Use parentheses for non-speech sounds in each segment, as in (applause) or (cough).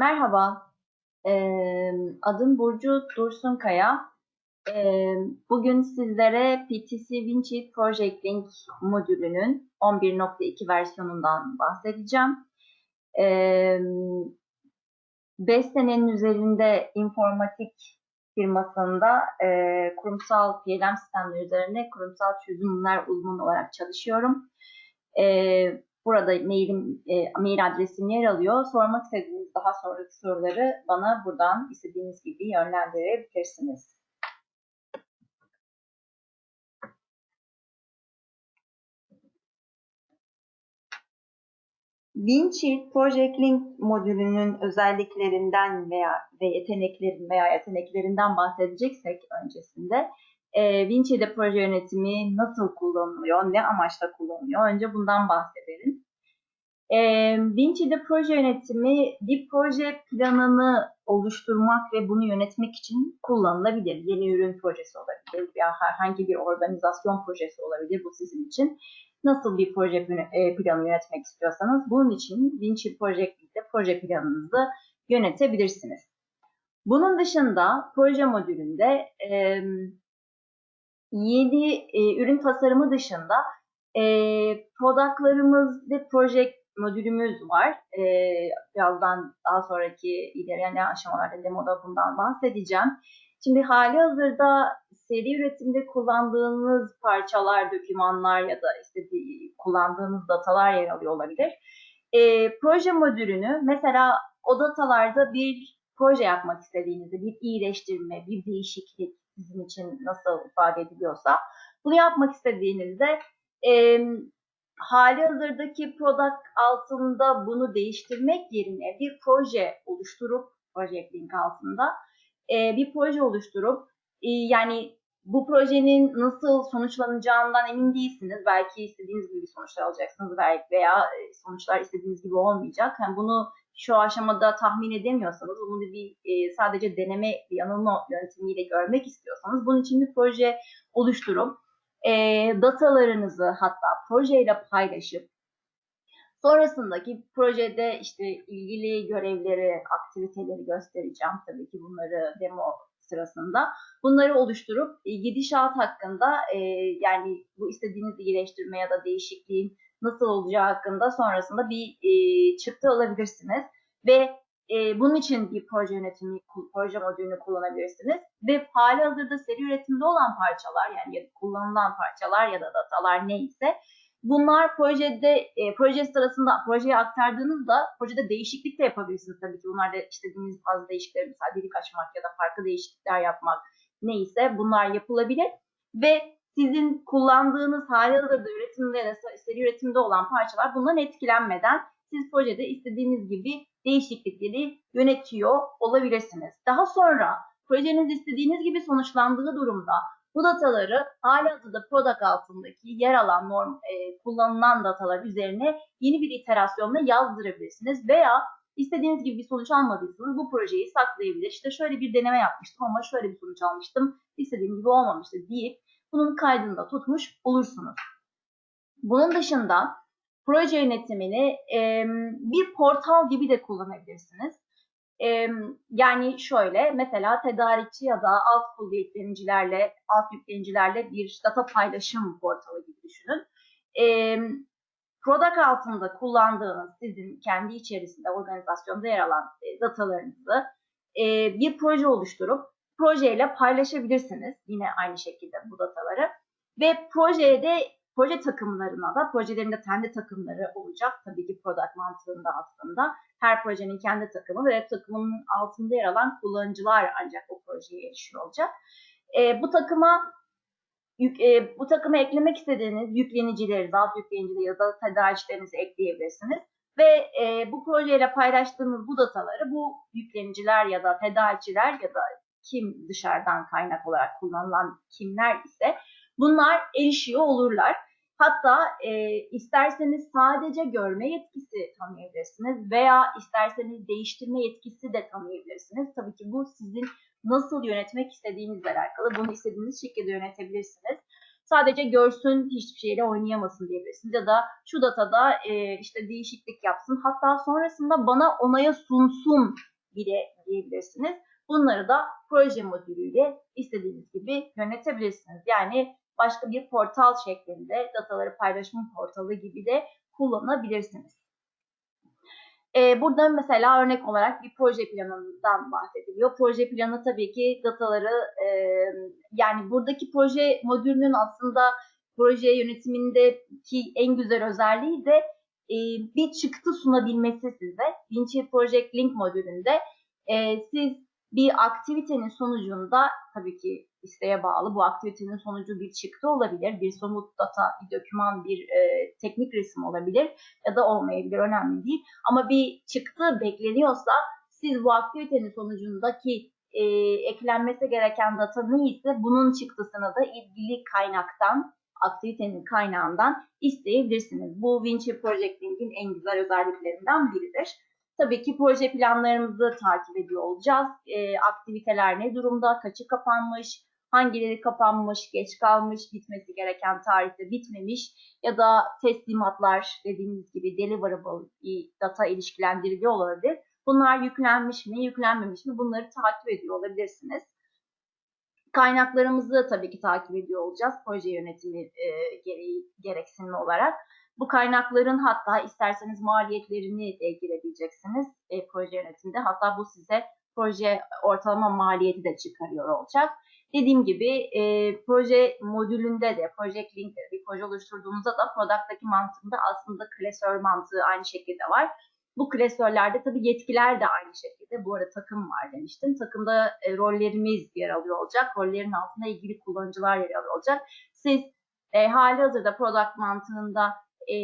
Merhaba, eee, adım Burcu Dursunkaya. Eee, bugün sizlere PTC Windshield Project Link modülünün 11.2 versiyonundan bahsedeceğim. Eee 5 senenin üzerinde informatik firmasında eee, kurumsal PLM sistemleri üzerine kurumsal çözümler uzmanı olarak çalışıyorum. Eee, burada mailim, e, mail adresim yer alıyor. Sormak istediğiniz daha sonraki soruları bana buradan istediğiniz gibi yönlendirebilirsiniz. Windshield Project Link modülünün özelliklerinden veya ve yeteneklerin veya yeteneklerinden bahsedeceksek öncesinde e, Winchill'de proje yönetimi nasıl kullanılıyor, ne amaçla kullanılıyor? Önce bundan bahsedelim. E, Winchill'de proje yönetimi bir proje planını oluşturmak ve bunu yönetmek için kullanılabilir. Yeni ürün projesi olabilir veya herhangi bir organizasyon projesi olabilir bu sizin için. Nasıl bir proje e, planı yönetmek istiyorsanız bunun için Winchill Project'te proje planınızı yönetebilirsiniz. Bunun dışında proje modülünde e, yeni e, ürün tasarımı dışında e, productlarımız ve proje modülümüz var. E, birazdan daha sonraki ilerleyen aşamalarda demoda bundan bahsedeceğim. Şimdi hali hazırda seri üretimde kullandığınız parçalar, dokümanlar ya da işte kullandığınız datalar yer alıyor olabilir. E, proje modülünü mesela o datalarda bir proje yapmak istediğinizde bir iyileştirme, bir değişiklik, sizin için nasıl ifade ediliyorsa bunu yapmak istediğinizde e, hali hazırdaki product altında bunu değiştirmek yerine bir proje oluşturup Project Link altında e, bir proje oluşturup e, yani bu projenin nasıl sonuçlanacağından emin değilsiniz. Belki istediğiniz gibi sonuçlar alacaksınız veya sonuçlar istediğiniz gibi olmayacak. Yani bunu şu aşamada tahmin edemiyorsanız, bunu bir e, sadece deneme yanılma yöntemiyle görmek istiyorsanız bunun için bir proje oluşturup e, datalarınızı hatta projeyle paylaşıp sonrasındaki projede işte ilgili görevleri, aktiviteleri göstereceğim. Tabii ki bunları demo sırasında. Bunları oluşturup e, gidişat hakkında e, yani bu istediğiniz iyileştirme ya da değişikliğin nasıl olacağı hakkında sonrasında bir e, çıktı alabilirsiniz. Ve e, bunun için bir proje yönetimi, proje modülünü kullanabilirsiniz. Ve hali hazırda seri üretimde olan parçalar yani ya kullanılan parçalar ya da datalar neyse bunlar projede e, proje sırasında projeye aktardığınızda projede değişiklik de yapabilirsiniz tabii ki. Bunlar da istediğiniz bazı değişiklikler mesela delik açmak ya da farklı değişiklikler yapmak neyse bunlar yapılabilir. Ve sizin kullandığınız hali hazırda üretimde seri üretimde olan parçalar bundan etkilenmeden siz projede istediğiniz gibi değişiklikleri yönetiyor olabilirsiniz. Daha sonra projeniz istediğiniz gibi sonuçlandığı durumda bu dataları halihazırda product altındaki yer alan norm, e, kullanılan datalar üzerine yeni bir iterasyonla yazdırabilirsiniz veya istediğiniz gibi bir sonuç almadıysanız bu projeyi saklayabilir. İşte şöyle bir deneme yapmıştım ama şöyle bir sonuç almıştım. istediğim gibi olmamıştı deyip bunun kaydında tutmuş olursunuz. Bunun dışında proje yönetimini e, bir portal gibi de kullanabilirsiniz. E, yani şöyle mesela tedarikçi ya da alt yüklenicilerle, alt yüklenicilerle bir data paylaşım portalı gibi düşünün. E, product altında kullandığınız sizin kendi içerisinde organizasyonda yer alan e, datalarınızı e, bir proje oluşturup projeyle paylaşabilirsiniz. Yine aynı şekilde bu dataları. Ve projede proje takımlarına da projelerinde kendi takımları olacak. Tabii ki product mantığında aslında. Her projenin kendi takımı ve takımının altında yer alan kullanıcılar ancak o projeye erişiyor olacak. E, bu takıma yük, e, bu takıma eklemek istediğiniz yüklenicileri, alt yüklenicileri ya da tedarikçilerinizi ekleyebilirsiniz. Ve e, bu projeyle paylaştığınız bu dataları bu yükleniciler ya da tedarikçiler ya da kim dışarıdan kaynak olarak kullanılan kimler ise bunlar erişiyor olurlar. Hatta e, isterseniz sadece görme yetkisi tanıyabilirsiniz veya isterseniz değiştirme yetkisi de tanıyabilirsiniz. Tabii ki bu sizin nasıl yönetmek istediğinizle alakalı. Bunu istediğiniz şekilde yönetebilirsiniz. Sadece görsün hiçbir şeyle oynayamasın diyebilirsiniz. Ya da şu datada e, işte değişiklik yapsın. Hatta sonrasında bana onaya sunsun bile diyebilirsiniz. Bunları da proje modülüyle istediğiniz gibi yönetebilirsiniz. Yani başka bir portal şeklinde dataları paylaşım portalı gibi de kullanabilirsiniz. Ee, burada mesela örnek olarak bir proje planından bahsediliyor. Proje planı tabii ki dataları e, yani buradaki proje modülünün aslında proje yönetimindeki en güzel özelliği de e, bir çıktı sunabilmesi size. Vinci Project Link modülünde e, siz bir aktivitenin sonucunda tabii ki isteğe bağlı bu aktivitenin sonucu bir çıktı olabilir, bir somut data, bir doküman, bir e, teknik resim olabilir ya da olmayabilir önemli değil. Ama bir çıktı bekleniyorsa siz bu aktivitenin sonucundaki e, eklenmesi gereken data neyse bunun çıktısını da ilgili kaynaktan, aktivitenin kaynağından isteyebilirsiniz. Bu Vinci Project Link'in en güzel özelliklerinden biridir. Tabii ki proje planlarımızı takip ediyor olacağız. E, aktiviteler ne durumda, kaçı kapanmış, hangileri kapanmış, geç kalmış, bitmesi gereken tarihte bitmemiş ya da teslimatlar dediğimiz gibi deliverable data ilişkilendiriliyor olabilir. Bunlar yüklenmiş mi, yüklenmemiş mi bunları takip ediyor olabilirsiniz. Kaynaklarımızı tabii ki takip ediyor olacağız proje yönetimi e, gereği, gereksinimi olarak. Bu kaynakların hatta isterseniz maliyetlerini de girebileceksiniz e, proje yönetiminde. Hatta bu size proje ortalama maliyeti de çıkarıyor olacak. Dediğim gibi e, proje modülünde de, Project Link'te bir proje oluşturduğunuzda da Product'taki mantığında aslında klasör mantığı aynı şekilde var. Bu klasörlerde tabii yetkiler de aynı şekilde. Bu arada takım var demiştim. Takımda e, rollerimiz yer alıyor olacak. Rollerin altında ilgili kullanıcılar yer alıyor olacak. Siz e, hali hazırda product mantığında e,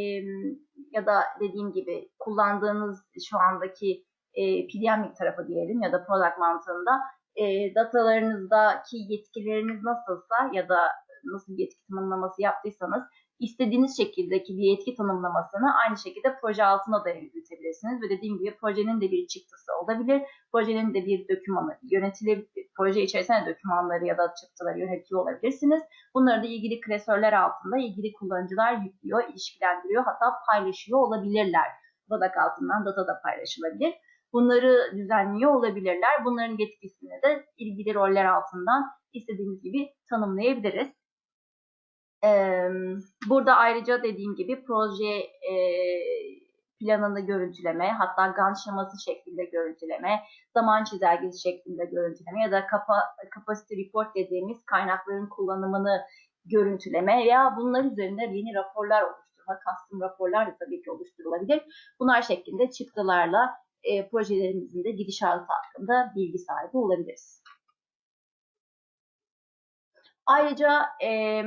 ya da dediğim gibi kullandığınız şu andaki e, PDM tarafı diyelim ya da product mantığında e, datalarınızdaki yetkileriniz nasılsa ya da nasıl bir yetki tanımlaması yaptıysanız istediğiniz şekildeki bir yetki tanımlamasını aynı şekilde proje altına da yürütebilirsiniz. Ve dediğim gibi projenin de bir çıktısı olabilir. Projenin de bir dokümanı yönetilebilir. Proje içerisinde dokümanları ya da çıktıları yönetiyor olabilirsiniz. Bunları da ilgili klasörler altında ilgili kullanıcılar yüklüyor, ilişkilendiriyor hatta paylaşıyor olabilirler. Product altından data da paylaşılabilir. Bunları düzenliyor olabilirler. Bunların yetkisini de ilgili roller altından istediğimiz gibi tanımlayabiliriz. Burada ayrıca dediğim gibi proje planını görüntüleme, hatta Gantt şeması şeklinde görüntüleme, zaman çizelgesi şeklinde görüntüleme ya da capacity report dediğimiz kaynakların kullanımını görüntüleme veya bunlar üzerinde yeni raporlar oluşturma, custom raporlar da tabii ki oluşturulabilir. Bunlar şeklinde çıktılarla e, projelerimizin de gidişatı hakkında bilgi sahibi olabiliriz. Ayrıca e,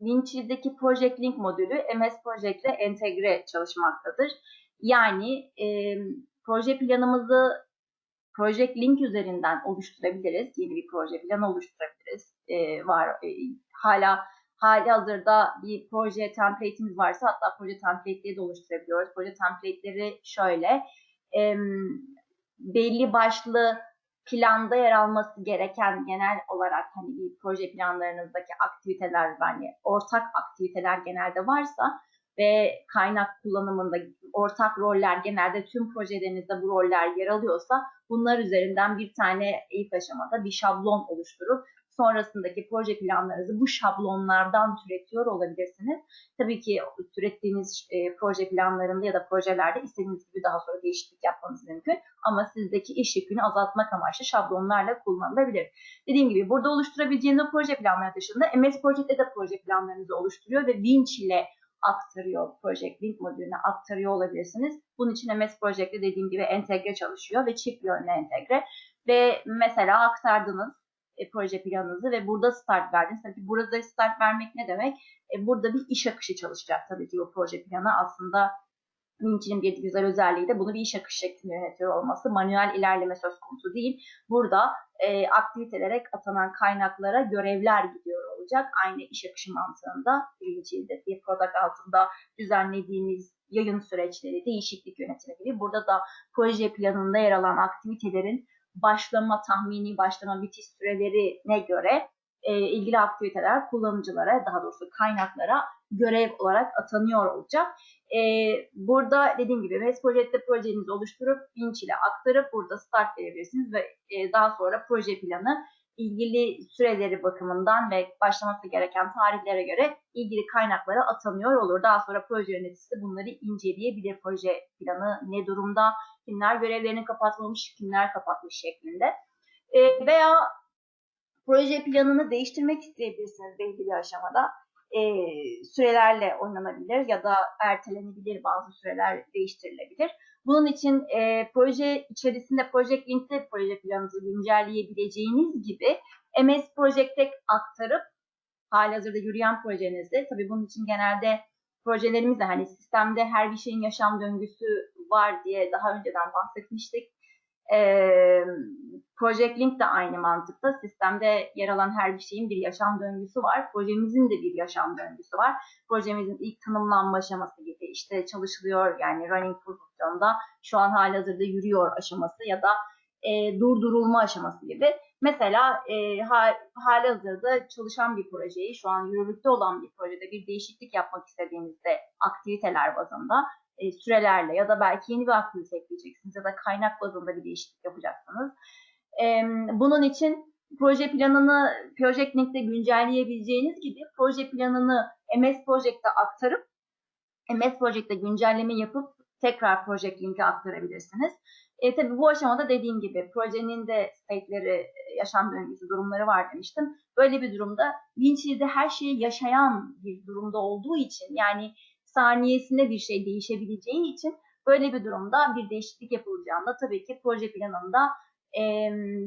Vinci'deki Project Link modülü MS Project ile entegre çalışmaktadır. Yani e, proje planımızı Project Link üzerinden oluşturabiliriz. Yeni bir proje planı oluşturabiliriz. E, var e, hala hali hazırda bir proje template'imiz varsa hatta proje template'leri de oluşturabiliyoruz. Proje template'leri şöyle e, belli başlı planda yer alması gereken genel olarak hani bir proje planlarınızdaki aktiviteler yani ortak aktiviteler genelde varsa ve kaynak kullanımında ortak roller genelde tüm projelerinizde bu roller yer alıyorsa bunlar üzerinden bir tane ilk aşamada bir şablon oluşturup sonrasındaki proje planlarınızı bu şablonlardan türetiyor olabilirsiniz. Tabii ki türettiğiniz e, proje planlarında ya da projelerde istediğiniz gibi daha sonra değişiklik yapmanız mümkün. Ama sizdeki iş yükünü azaltmak amaçlı şablonlarla kullanılabilir. Dediğim gibi burada oluşturabileceğiniz o proje planları dışında MS Project'te de proje planlarınızı oluşturuyor ve Winch ile aktarıyor. Project Link modülüne aktarıyor olabilirsiniz. Bunun için MS Project'te dediğim gibi entegre çalışıyor ve çift yönlü entegre. Ve mesela aktardınız e, proje planınızı ve burada start verdiniz. Tabii burada start vermek ne demek? E, burada bir iş akışı çalışacak tabii ki bu proje planı. Aslında Vinci'nin bir güzel özelliği de bunu bir iş akışı şeklinde yönetiyor olması. Manuel ilerleme söz konusu değil. Burada e, aktivitelere atanan kaynaklara görevler gidiyor olacak. Aynı iş akışı mantığında Vinci'de bir product altında düzenlediğiniz yayın süreçleri, değişiklik yönetimi gibi. Burada da proje planında yer alan aktivitelerin başlama tahmini başlama bitiş sürelerine göre e, ilgili aktiviteler kullanıcılara, daha doğrusu kaynaklara görev olarak atanıyor olacak. E, burada dediğim gibi MES projede projenizi oluşturup Vinç ile aktarıp burada start verebilirsiniz ve e, daha sonra proje planı ilgili süreleri bakımından ve başlaması gereken tarihlere göre ilgili kaynaklara atanıyor olur. Daha sonra proje yöneticisi bunları inceleyebilir. Proje planı ne durumda, kimler görevlerini kapatmamış, kimler kapatmış şeklinde. E, veya proje planını değiştirmek isteyebilirsiniz belli bir aşamada. E, sürelerle oynanabilir ya da ertelenebilir bazı süreler değiştirilebilir. Bunun için e, proje içerisinde Project Link'te proje planınızı güncelleyebileceğiniz gibi MS Project'e aktarıp halihazırda yürüyen projenizi, tabii bunun için genelde projelerimizde hani sistemde her bir şeyin yaşam döngüsü var diye daha önceden bahsetmiştik. E, Project Link de aynı mantıkta. Sistemde yer alan her bir şeyin bir yaşam döngüsü var. Projemizin de bir yaşam döngüsü var. Projemizin ilk tanımlanma aşaması gibi işte çalışılıyor yani running pozisyonda şu an halihazırda yürüyor aşaması ya da e, durdurulma aşaması gibi. Mesela e, hali hazırda çalışan bir projeyi, şu an yürürlükte olan bir projede bir değişiklik yapmak istediğinizde aktiviteler bazında e, sürelerle ya da belki yeni bir aktivite ekleyeceksiniz ya da kaynak bazında bir değişiklik yapacaksınız. E, bunun için proje planını Project Link'te güncelleyebileceğiniz gibi proje planını MS Project'e aktarıp MS Project'te güncelleme yapıp tekrar Project Link'e aktarabilirsiniz. E, tabii bu aşamada dediğim gibi projenin de state'leri, yaşam döngüsü durumları var demiştim. Böyle bir durumda Vinci'de her şeyi yaşayan bir durumda olduğu için yani saniyesinde bir şey değişebileceği için böyle bir durumda bir değişiklik yapılacağında tabii ki proje planında e,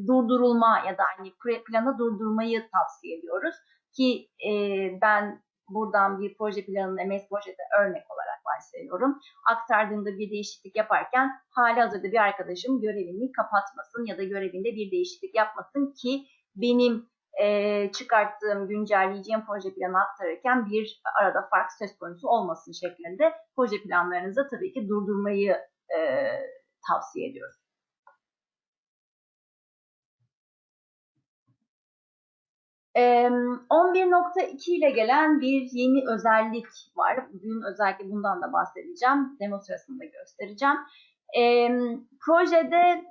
durdurulma ya da hani planı durdurmayı tavsiye ediyoruz. Ki e, ben buradan bir proje planını MS projede örnek olarak varsayıyorum. Aktardığımda bir değişiklik yaparken hali hazırda bir arkadaşım görevini kapatmasın ya da görevinde bir değişiklik yapmasın ki benim e, çıkarttığım, güncelleyeceğim proje planı aktarırken bir arada fark söz konusu olmasın şeklinde proje planlarınızı tabii ki durdurmayı e, tavsiye ediyoruz. 11.2 ile gelen bir yeni özellik var. Bugün özellikle bundan da bahsedeceğim. Demo sırasında göstereceğim. projede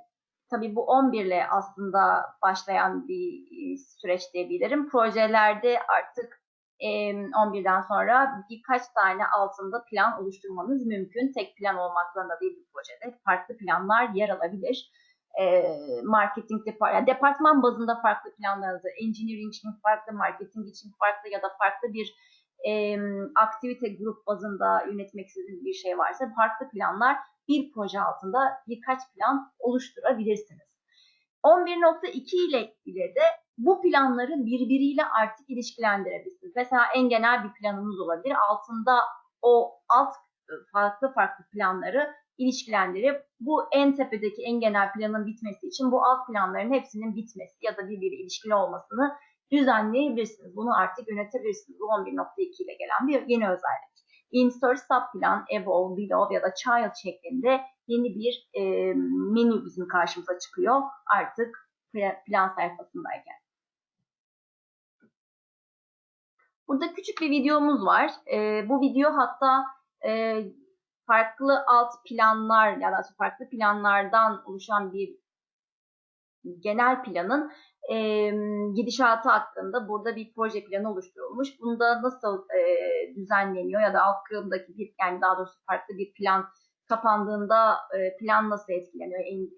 tabii bu 11 ile aslında başlayan bir süreç diyebilirim. Projelerde artık 11'den sonra birkaç tane altında plan oluşturmanız mümkün. Tek plan olmak zorunda değil bu projede. Farklı planlar yer alabilir e, marketing depart yani departman bazında farklı planlarınızı, engineering için farklı, marketing için farklı ya da farklı bir e, aktivite grup bazında yönetmek istediğiniz bir şey varsa farklı planlar bir proje altında birkaç plan oluşturabilirsiniz. 11.2 ile ile de bu planları birbiriyle artık ilişkilendirebilirsiniz. Mesela en genel bir planınız olabilir. Altında o alt farklı farklı planları ilişkilendirip bu en tepedeki en genel planın bitmesi için bu alt planların hepsinin bitmesi ya da birbiri ilişkili olmasını düzenleyebilirsiniz. Bunu artık yönetebilirsiniz. Bu 11.2 ile gelen bir yeni özellik. Insert subplan, above, below ya da child şeklinde yeni bir e, menü bizim karşımıza çıkıyor artık plan sayfasındayken. Burada küçük bir videomuz var. E, bu video hatta e, farklı alt planlar ya da farklı planlardan oluşan bir genel planın e, gidişatı hakkında burada bir proje planı oluşturulmuş. Bunda nasıl e, düzenleniyor ya da alt bir yani daha doğrusu farklı bir plan kapandığında e, plan nasıl etkileniyor? En,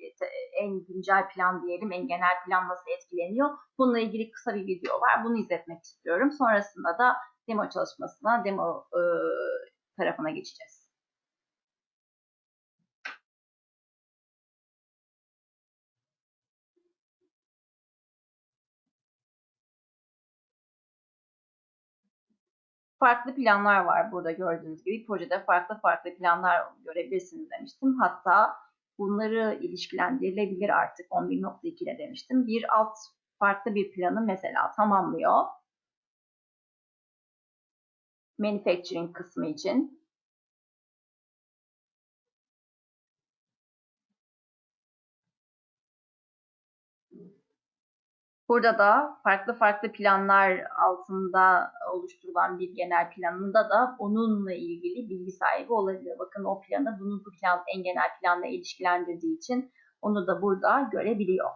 en güncel plan diyelim, en genel plan nasıl etkileniyor? Bununla ilgili kısa bir video var. Bunu izletmek istiyorum. Sonrasında da demo çalışmasına, demo e, tarafına geçeceğiz. Farklı planlar var burada gördüğünüz gibi. Projede farklı farklı planlar görebilirsiniz demiştim. Hatta bunları ilişkilendirilebilir artık 11.2'de demiştim. Bir alt farklı bir planı mesela tamamlıyor. Manufacturing kısmı için. Burada da farklı farklı planlar altında oluşturulan bir genel planında da onunla ilgili bilgi sahibi olabilir. Bakın o planı bunu bu plan en genel planla ilişkilendirdiği için onu da burada görebiliyor.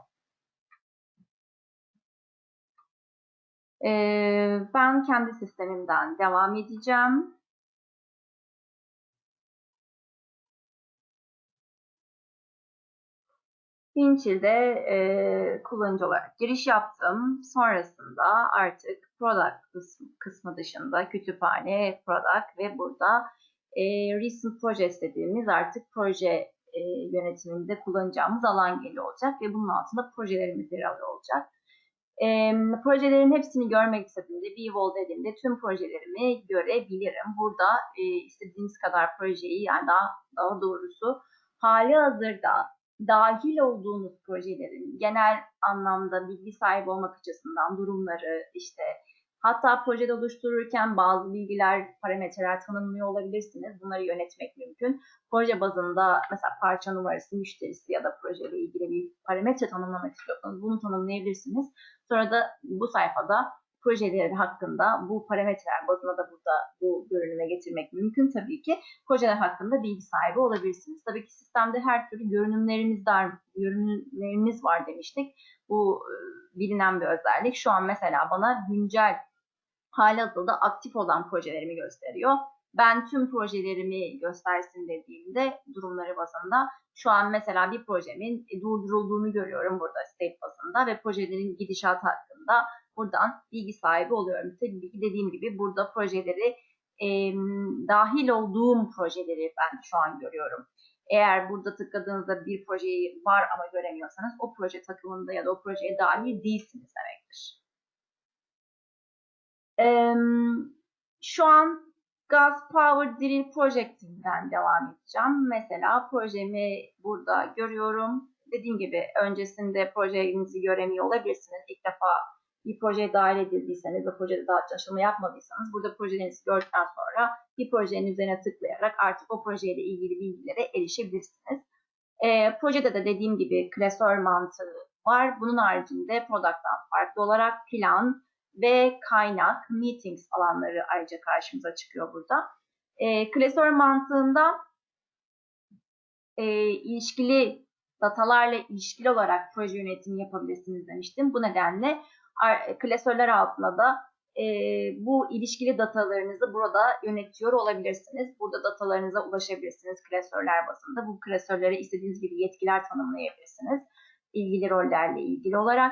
Ee, ben kendi sistemimden devam edeceğim. Winchill'de e, kullanıcı olarak giriş yaptım. Sonrasında artık product kısmı, dışında kütüphane, product ve burada e, recent projects dediğimiz artık proje e, yönetiminde kullanacağımız alan geliyor olacak ve bunun altında projelerimiz yer alıyor olacak. E, projelerin hepsini görmek istediğimde, Vwall dediğimde tüm projelerimi görebilirim. Burada e, istediğiniz kadar projeyi yani daha, daha doğrusu hali hazırda dahil olduğunuz projelerin genel anlamda bilgi sahibi olmak açısından durumları işte hatta projede oluştururken bazı bilgiler, parametreler tanımlıyor olabilirsiniz. Bunları yönetmek mümkün. Proje bazında mesela parça numarası, müşterisi ya da projeyle ilgili bir parametre tanımlamak istiyorsanız bunu tanımlayabilirsiniz. Sonra da bu sayfada projeleri hakkında bu parametreler bazında da burada bu görünüme getirmek mümkün tabii ki. Projeler hakkında bilgi sahibi olabilirsiniz. Tabii ki sistemde her türlü görünümlerimiz var, görünümlerimiz var demiştik. Bu e, bilinen bir özellik. Şu an mesela bana güncel halihazırda aktif olan projelerimi gösteriyor. Ben tüm projelerimi göstersin dediğimde durumları bazında şu an mesela bir projemin durdurulduğunu görüyorum burada state bazında ve projelerin gidişat hakkında buradan bilgi sahibi oluyorum. Tabii ki dediğim gibi burada projeleri e, dahil olduğum projeleri ben şu an görüyorum. Eğer burada tıkladığınızda bir projeyi var ama göremiyorsanız o proje takımında ya da o projeye dahil değilsiniz demektir. E, şu an Gas Power Drill Project'inden devam edeceğim. Mesela projemi burada görüyorum. Dediğim gibi öncesinde projenizi göremiyor olabilirsiniz. İlk defa bir projeye dahil edildiyseniz ve projede daha çalışma yapmadıysanız burada projelerinizi gördükten sonra bir projenin üzerine tıklayarak artık o projeyle ilgili bilgilere erişebilirsiniz. E, projede de dediğim gibi klasör mantığı var. Bunun haricinde product'tan farklı olarak plan ve kaynak, meetings alanları ayrıca karşımıza çıkıyor burada. E, klasör mantığında e, ilişkili datalarla ilişkili olarak proje yönetimi yapabilirsiniz demiştim. Bu nedenle klasörler altında da e, bu ilişkili datalarınızı burada yönetiyor olabilirsiniz. Burada datalarınıza ulaşabilirsiniz klasörler bazında. Bu klasörlere istediğiniz gibi yetkiler tanımlayabilirsiniz. İlgili rollerle ilgili olarak.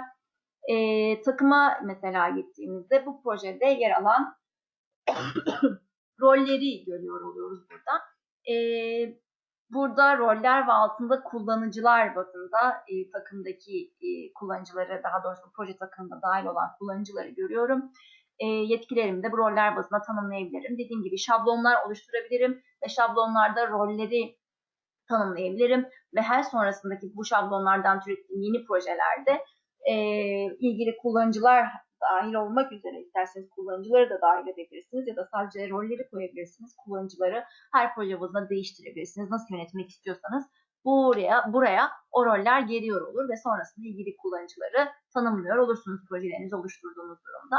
E, takıma mesela gittiğimizde bu projede yer alan (coughs) rolleri görüyor oluyoruz burada. E, Burada roller ve altında kullanıcılar bazında e, takımdaki e, kullanıcıları, daha doğrusu proje takımında dahil olan kullanıcıları görüyorum. E, yetkilerimi de bu roller bazında tanımlayabilirim. Dediğim gibi şablonlar oluşturabilirim ve şablonlarda rolleri tanımlayabilirim. Ve her sonrasındaki bu şablonlardan türettiğim yeni projelerde e, ilgili kullanıcılar dahil olmak üzere isterseniz kullanıcıları da dahil edebilirsiniz ya da sadece rolleri koyabilirsiniz. Kullanıcıları her proje değiştirebilirsiniz. Nasıl yönetmek istiyorsanız buraya buraya o roller geliyor olur ve sonrasında ilgili kullanıcıları tanımlıyor olursunuz projelerinizi oluşturduğunuz durumda.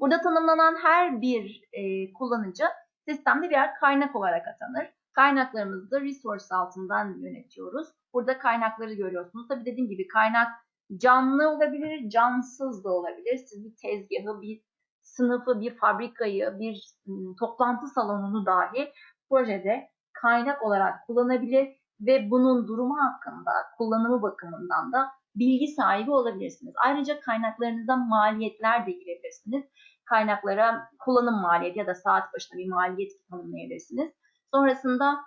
Burada tanımlanan her bir e, kullanıcı sistemde birer kaynak olarak atanır. Kaynaklarımızı da resource altından yönetiyoruz. Burada kaynakları görüyorsunuz. Tabi dediğim gibi kaynak Canlı olabilir, cansız da olabilir. Siz bir tezgahı, bir sınıfı, bir fabrikayı, bir toplantı salonunu dahi projede kaynak olarak kullanabilir ve bunun durumu hakkında kullanımı bakımından da bilgi sahibi olabilirsiniz. Ayrıca kaynaklarınızda maliyetler de girebilirsiniz. Kaynaklara kullanım maliyeti ya da saat başına bir maliyet tanımlayabilirsiniz. Sonrasında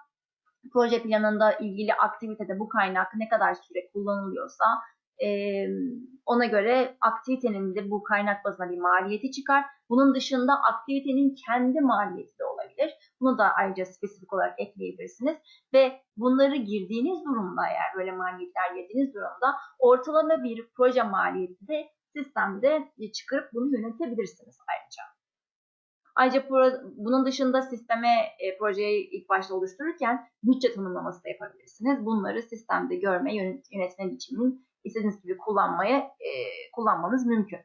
proje planında ilgili aktivitede bu kaynak ne kadar süre kullanılıyorsa e, ona göre aktivitenin de bu kaynak bazına bir maliyeti çıkar. Bunun dışında aktivitenin kendi maliyeti de olabilir. Bunu da ayrıca spesifik olarak ekleyebilirsiniz. Ve bunları girdiğiniz durumda eğer böyle maliyetler girdiğiniz durumda ortalama bir proje maliyeti de sistemde çıkarıp bunu yönetebilirsiniz ayrıca. Ayrıca bunun dışında sisteme e, projeyi ilk başta oluştururken bütçe tanımlaması da yapabilirsiniz. Bunları sistemde görme, yönetme biçiminin istediğiniz gibi kullanmaya e, kullanmanız mümkün.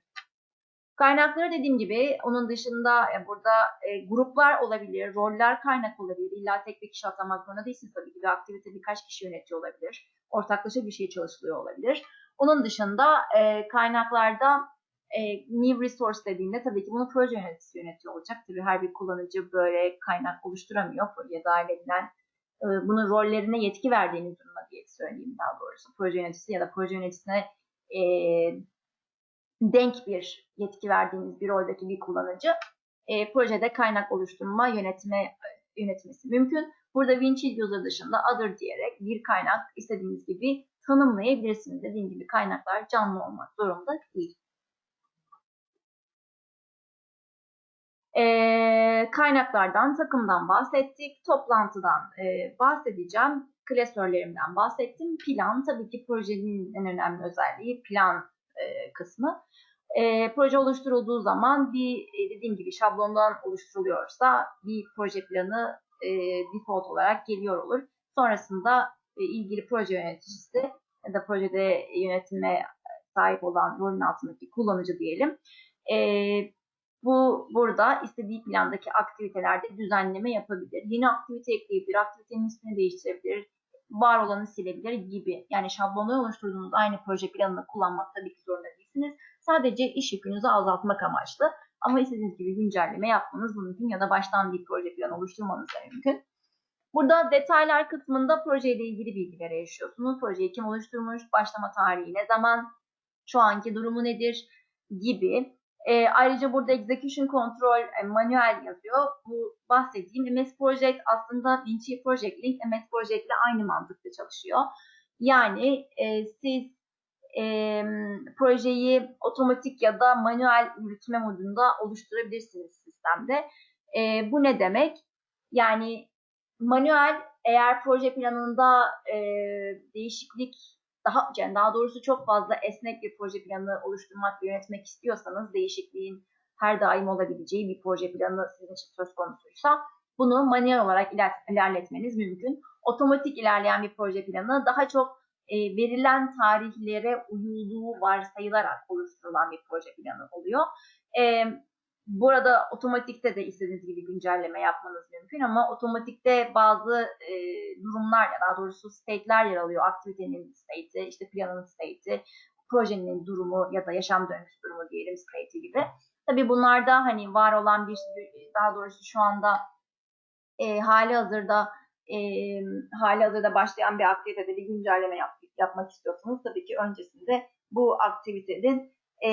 Kaynakları dediğim gibi onun dışında e, burada e, gruplar olabilir, roller kaynak olabilir. İlla tek bir kişi atamak zorunda değilsiniz tabii ki. Bir aktivite birkaç kişi yönetiyor olabilir. Ortaklaşa bir şey çalışılıyor olabilir. Onun dışında e, kaynaklarda e, new resource dediğinde tabii ki bunu proje yöneticisi yönetiyor olacak. Tabii her bir kullanıcı böyle kaynak oluşturamıyor. Projeye dahil edilen e, bunun rollerine yetki verdiğiniz durumda diye söyleyeyim daha doğrusu. Proje yöneticisi ya da proje yöneticisine e, denk bir yetki verdiğiniz bir roldeki bir kullanıcı e, projede kaynak oluşturma yönetme yönetmesi mümkün. Burada Winchill User dışında other diyerek bir kaynak istediğiniz gibi tanımlayabilirsiniz. Dediğim gibi kaynaklar canlı olmak zorunda değil. E, kaynaklardan, takımdan bahsettik. Toplantıdan e, bahsedeceğim. Klasörlerimden bahsettim. Plan tabii ki projenin en önemli özelliği plan e, kısmı. E, proje oluşturulduğu zaman bir e, dediğim gibi şablondan oluşturuluyorsa bir proje planı e, default olarak geliyor olur. Sonrasında e, ilgili proje yöneticisi ya da projede yönetime sahip olan rolün altındaki kullanıcı diyelim. E, bu burada istediği plandaki aktivitelerde düzenleme yapabilir. Yeni aktivite ekleyebilir, aktivitenin ismini değiştirebilir, var olanı silebilir gibi. Yani şablonda oluşturduğunuz aynı proje planını kullanmak tabii ki zorunda değilsiniz. Sadece iş yükünüzü azaltmak amaçlı. Ama istediğiniz gibi güncelleme yapmanız mümkün ya da baştan bir proje planı oluşturmanız da mümkün. Burada detaylar kısmında projeyle ilgili bilgilere erişiyorsunuz. Projeyi kim oluşturmuş, başlama tarihi ne zaman, şu anki durumu nedir gibi. E, ayrıca burada Execution Control e, manuel yazıyor. Bu bahsettiğim MS Project aslında Vinci Project Link MS Project ile aynı mantıkla çalışıyor. Yani e, siz e, projeyi otomatik ya da manuel yürütme modunda oluşturabilirsiniz sistemde. E, bu ne demek? Yani manuel eğer proje planında e, değişiklik daha yani daha doğrusu çok fazla esnek bir proje planı oluşturmak ve yönetmek istiyorsanız değişikliğin her daim olabileceği bir proje planı sizin için söz konusuysa bunu manuel olarak iler ilerletmeniz mümkün. Otomatik ilerleyen bir proje planı daha çok e, verilen tarihlere uyulduğu varsayılarak oluşturulan bir proje planı oluyor. E, burada otomatikte de istediğiniz gibi güncelleme yapmanız mümkün ama otomatikte bazı e, durumlar ya daha doğrusu state'ler yer alıyor. Aktivitenin state'i, işte planın state'i, projenin durumu ya da yaşam döngüsü durumu diyelim state'i gibi. Tabii bunlarda hani var olan bir daha doğrusu şu anda e, hali hazırda e, hali hazırda başlayan bir aktivitede bir güncelleme yap, yapmak istiyorsanız tabii ki öncesinde bu aktivitenin e,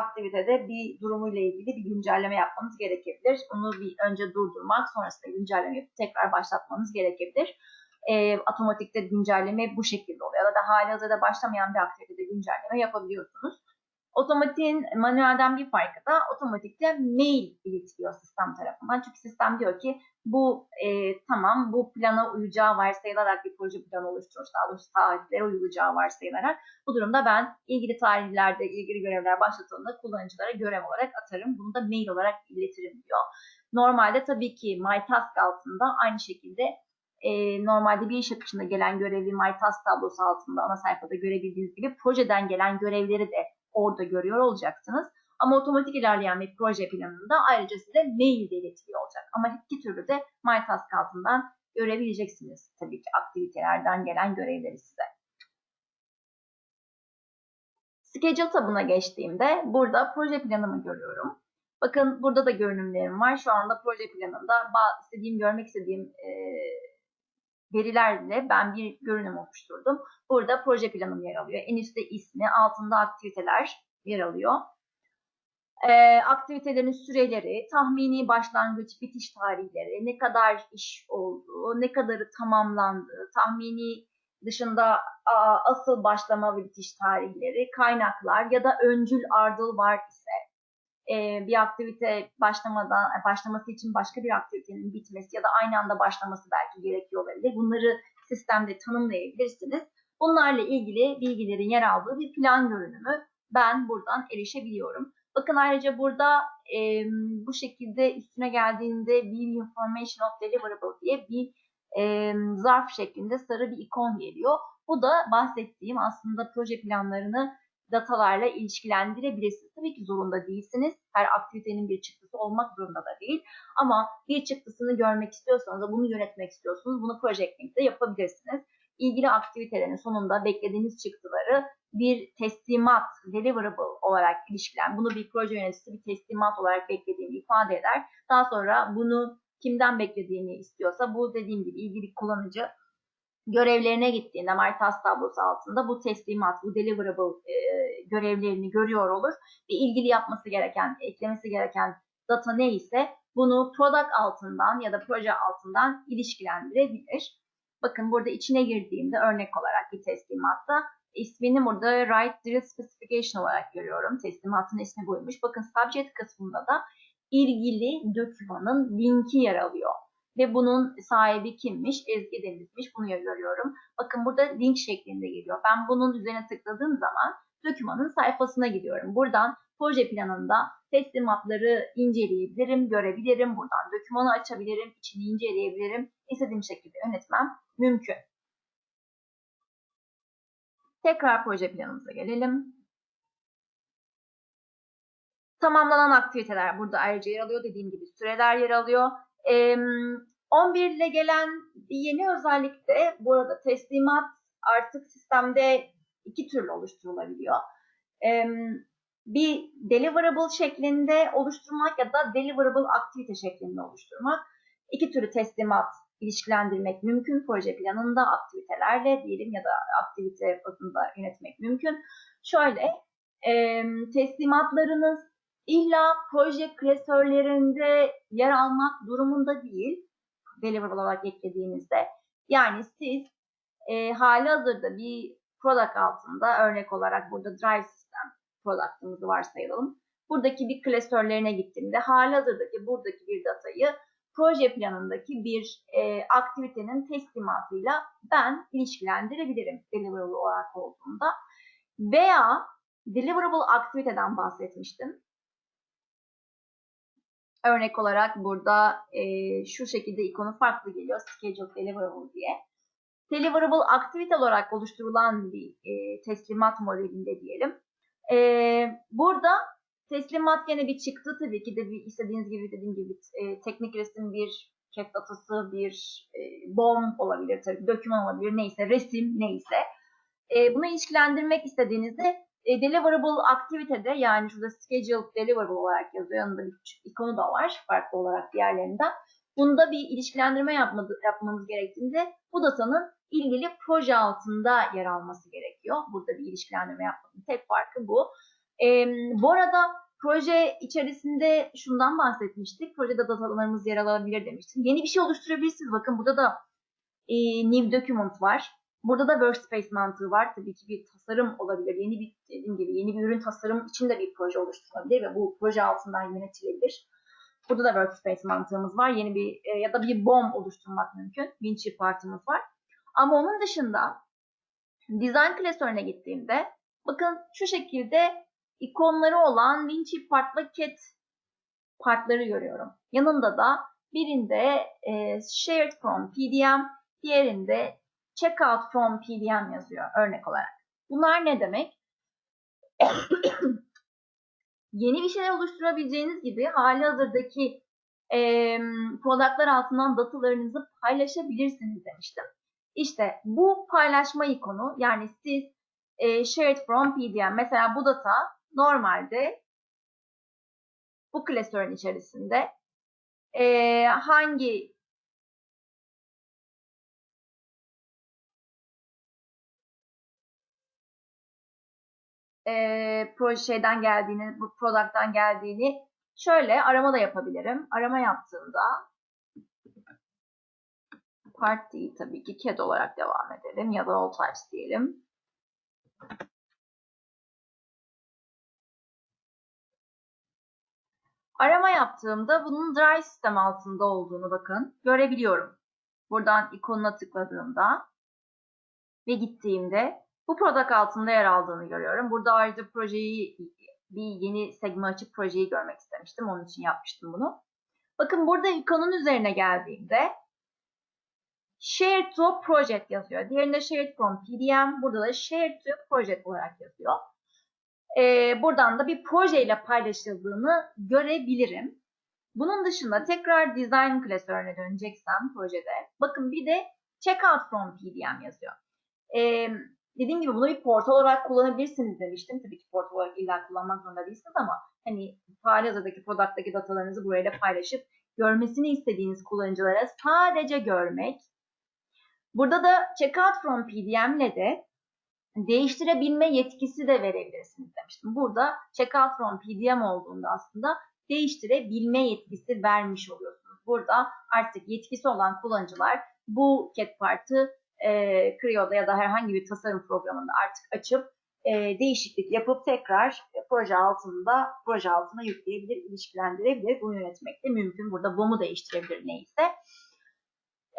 aktivitede bir durumuyla ilgili bir güncelleme yapmanız gerekebilir. Onu bir önce durdurmak, sonrasında güncelleme yapıp tekrar başlatmanız gerekebilir. E, otomatikte güncelleme bu şekilde oluyor. Ya da hali hazırda başlamayan bir aktivitede güncelleme yapabiliyorsunuz. Otomatiğin manuelden bir farkı da otomatikte mail iletiliyor sistem tarafından. Çünkü sistem diyor ki bu e, tamam bu plana uyacağı varsayılarak bir proje planı oluşturmuş. Daha doğrusu tarihlere uyulacağı varsayılarak. Bu durumda ben ilgili tarihlerde ilgili görevler başlatıldığında kullanıcılara görev olarak atarım. Bunu da mail olarak iletirim diyor. Normalde tabii ki MyTask altında aynı şekilde e, normalde bir iş akışında gelen görevli MyTask tablosu altında ana sayfada görebildiğiniz gibi projeden gelen görevleri de orada görüyor olacaksınız. Ama otomatik ilerleyen bir proje planında ayrıca size mail de iletiliyor olacak. Ama iki türlü de MyTask altından görebileceksiniz tabii ki aktivitelerden gelen görevleri size. Schedule tabına geçtiğimde burada proje planımı görüyorum. Bakın burada da görünümlerim var. Şu anda proje planında istediğim, görmek istediğim e, verilerle ben bir görünüm oluşturdum. Burada proje planım yer alıyor. En üstte ismi, altında aktiviteler yer alıyor. Ee, aktivitelerin süreleri, tahmini başlangıç, bitiş tarihleri, ne kadar iş olduğu, ne kadarı tamamlandı, tahmini dışında asıl başlama ve bitiş tarihleri, kaynaklar ya da öncül ardıl var ise e, bir aktivite başlamadan başlaması için başka bir aktivitenin bitmesi ya da aynı anda başlaması belki gerekiyor olabilir. Bunları sistemde tanımlayabilirsiniz. Bunlarla ilgili bilgilerin yer aldığı bir plan görünümü ben buradan erişebiliyorum. Bakın ayrıca burada e, bu şekilde üstüne geldiğinde View Information of Deliverable diye bir e, zarf şeklinde sarı bir ikon geliyor. Bu da bahsettiğim aslında proje planlarını datalarla ilişkilendirebilirsiniz. Tabii ki zorunda değilsiniz. Her aktivitenin bir çıktısı olmak zorunda da değil. Ama bir çıktısını görmek istiyorsanız da bunu yönetmek istiyorsunuz. Bunu Projecting'de yapabilirsiniz. İlgili aktivitelerin sonunda beklediğiniz çıktıları bir teslimat, deliverable olarak ilişkilen, bunu bir proje yöneticisi bir teslimat olarak beklediğini ifade eder. Daha sonra bunu kimden beklediğini istiyorsa bu dediğim gibi ilgili kullanıcı görevlerine gittiğinde Maritas tablosu altında bu teslimat, bu deliverable e, görevlerini görüyor olur ve ilgili yapması gereken, eklemesi gereken data neyse bunu product altından ya da proje altından ilişkilendirebilir. Bakın burada içine girdiğimde örnek olarak bir teslimatta ismini burada Write Drill Specification olarak görüyorum. Teslimatın ismi buymuş. Bakın subject kısmında da ilgili dokümanın linki yer alıyor. Ve bunun sahibi kimmiş? Ezgi Deniz'miş. Bunu görüyorum. Bakın burada link şeklinde geliyor. Ben bunun üzerine tıkladığım zaman dokümanın sayfasına gidiyorum. Buradan proje planında teslimatları inceleyebilirim, görebilirim. Buradan dokümanı açabilirim, içini inceleyebilirim. İstediğim şekilde yönetmem mümkün. Tekrar proje planımıza gelelim. Tamamlanan aktiviteler burada ayrıca yer alıyor. Dediğim gibi süreler yer alıyor. 11 ile gelen bir yeni özellik de bu arada teslimat artık sistemde iki türlü oluşturulabiliyor. Bir deliverable şeklinde oluşturmak ya da deliverable aktivite şeklinde oluşturmak. İki türlü teslimat ilişkilendirmek mümkün. Proje planında aktivitelerle diyelim ya da aktivite bazında yönetmek mümkün. Şöyle teslimatlarınız İlla proje klasörlerinde yer almak durumunda değil. Deliverable olarak eklediğinizde. Yani siz e, hali hazırda bir product altında örnek olarak burada drive system product'ımızı varsayalım. Buradaki bir klasörlerine gittiğimde hali hazırdaki buradaki bir datayı proje planındaki bir e, aktivitenin teslimatıyla ben ilişkilendirebilirim deliverable olarak olduğunda. Veya deliverable aktiviteden bahsetmiştim. Örnek olarak burada e, şu şekilde ikonu farklı geliyor. Schedule Deliverable diye. Deliverable aktivite olarak oluşturulan bir e, teslimat modelinde diyelim. E, burada teslimat gene bir çıktı tabii ki de bir istediğiniz gibi dediğim gibi e, teknik resim bir cat datası, bir e, BOM olabilir tabii, doküman olabilir neyse, resim neyse. E, bunu ilişkilendirmek istediğinizde e, deliverable aktivitede yani şurada schedule deliverable olarak yazıyor. Yanında bir küçük ikonu da var farklı olarak diğerlerinden. Bunda bir ilişkilendirme yapmadı, yapmamız gerektiğinde bu datanın ilgili proje altında yer alması gerekiyor. Burada bir ilişkilendirme yapmanın tek farkı bu. E, bu arada proje içerisinde şundan bahsetmiştik. Projede datalarımız yer alabilir demiştim. Yeni bir şey oluşturabilirsiniz. Bakın burada da e, new document var. Burada da workspace mantığı var. Tabii ki bir tasarım olabilir. Yeni bir dediğim gibi yeni bir ürün tasarım için de bir proje oluşturulabilir ve bu proje altından yönetilebilir. Burada da workspace mantığımız var. Yeni bir e, ya da bir BOM oluşturmak mümkün. Winchip partımız var. Ama onun dışında design klasörüne gittiğimde bakın şu şekilde ikonları olan Winchip part ve cat partları görüyorum. Yanında da birinde e, shared from PDM, diğerinde checkout from PDM yazıyor örnek olarak. Bunlar ne demek? (coughs) Yeni bir şeyler oluşturabileceğiniz gibi hali hazırdaki e, productlar altından datalarınızı paylaşabilirsiniz demiştim. İşte bu paylaşma ikonu yani siz e, shared from PDM mesela bu data normalde bu klasörün içerisinde e, hangi e, proje şeyden geldiğini, bu product'tan geldiğini şöyle arama da yapabilirim. Arama yaptığımda part değil tabii ki CAD olarak devam edelim ya da all types diyelim. Arama yaptığımda bunun dry sistem altında olduğunu bakın görebiliyorum. Buradan ikonuna tıkladığımda ve gittiğimde bu product altında yer aldığını görüyorum. Burada ayrıca projeyi bir yeni segme açıp projeyi görmek istemiştim. Onun için yapmıştım bunu. Bakın burada ikonun üzerine geldiğimde Share to Project yazıyor. Diğerinde Share from PDM. Burada da Share to Project olarak yazıyor. Ee, buradan da bir projeyle paylaşıldığını görebilirim. Bunun dışında tekrar Design klasörüne döneceksem projede. Bakın bir de Checkout from PDM yazıyor. Ee, dediğim gibi bunu bir portal olarak kullanabilirsiniz demiştim. Tabii ki portal olarak illa kullanmak zorunda değilsiniz ama hani halihazırdaki product'taki datalarınızı burayla paylaşıp görmesini istediğiniz kullanıcılara sadece görmek. Burada da Checkout from PDM ile de değiştirebilme yetkisi de verebilirsiniz demiştim. Burada Checkout from PDM olduğunda aslında değiştirebilme yetkisi vermiş oluyorsunuz. Burada artık yetkisi olan kullanıcılar bu cat part'ı e, Creo'da ya da herhangi bir tasarım programında artık açıp e, değişiklik yapıp tekrar proje altında proje altına yükleyebilir, ilişkilendirebilir. Bunu yönetmek de mümkün. Burada BOM'u değiştirebilir neyse.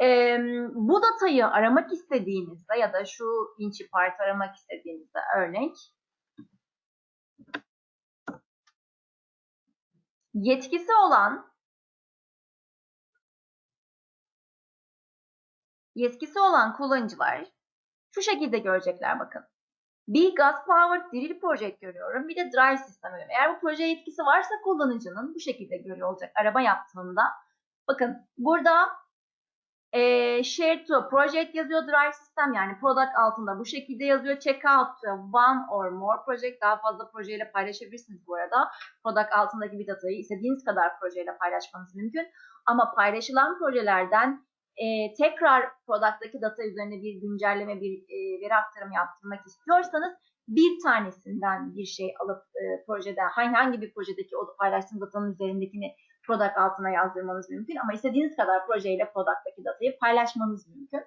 E, bu datayı aramak istediğinizde ya da şu inçi part aramak istediğinizde örnek yetkisi olan yetkisi olan kullanıcılar şu şekilde görecekler bakın. Bir gas powered drill project görüyorum. Bir de drive sistem görüyorum. Eğer bu proje yetkisi varsa kullanıcının bu şekilde görüyor olacak araba yaptığında. Bakın burada e, share to project yazıyor drive sistem yani product altında bu şekilde yazıyor. Checkout to one or more project daha fazla projeyle paylaşabilirsiniz bu arada. Product altındaki bir datayı istediğiniz kadar projeyle paylaşmanız mümkün. Ama paylaşılan projelerden e, tekrar product'taki data üzerine bir güncelleme, bir e, veri aktarımı yaptırmak istiyorsanız bir tanesinden bir şey alıp e, projeden hangi, bir projedeki o paylaştığınız datanın üzerindekini product altına yazdırmanız mümkün ama istediğiniz kadar projeyle product'taki datayı paylaşmanız mümkün.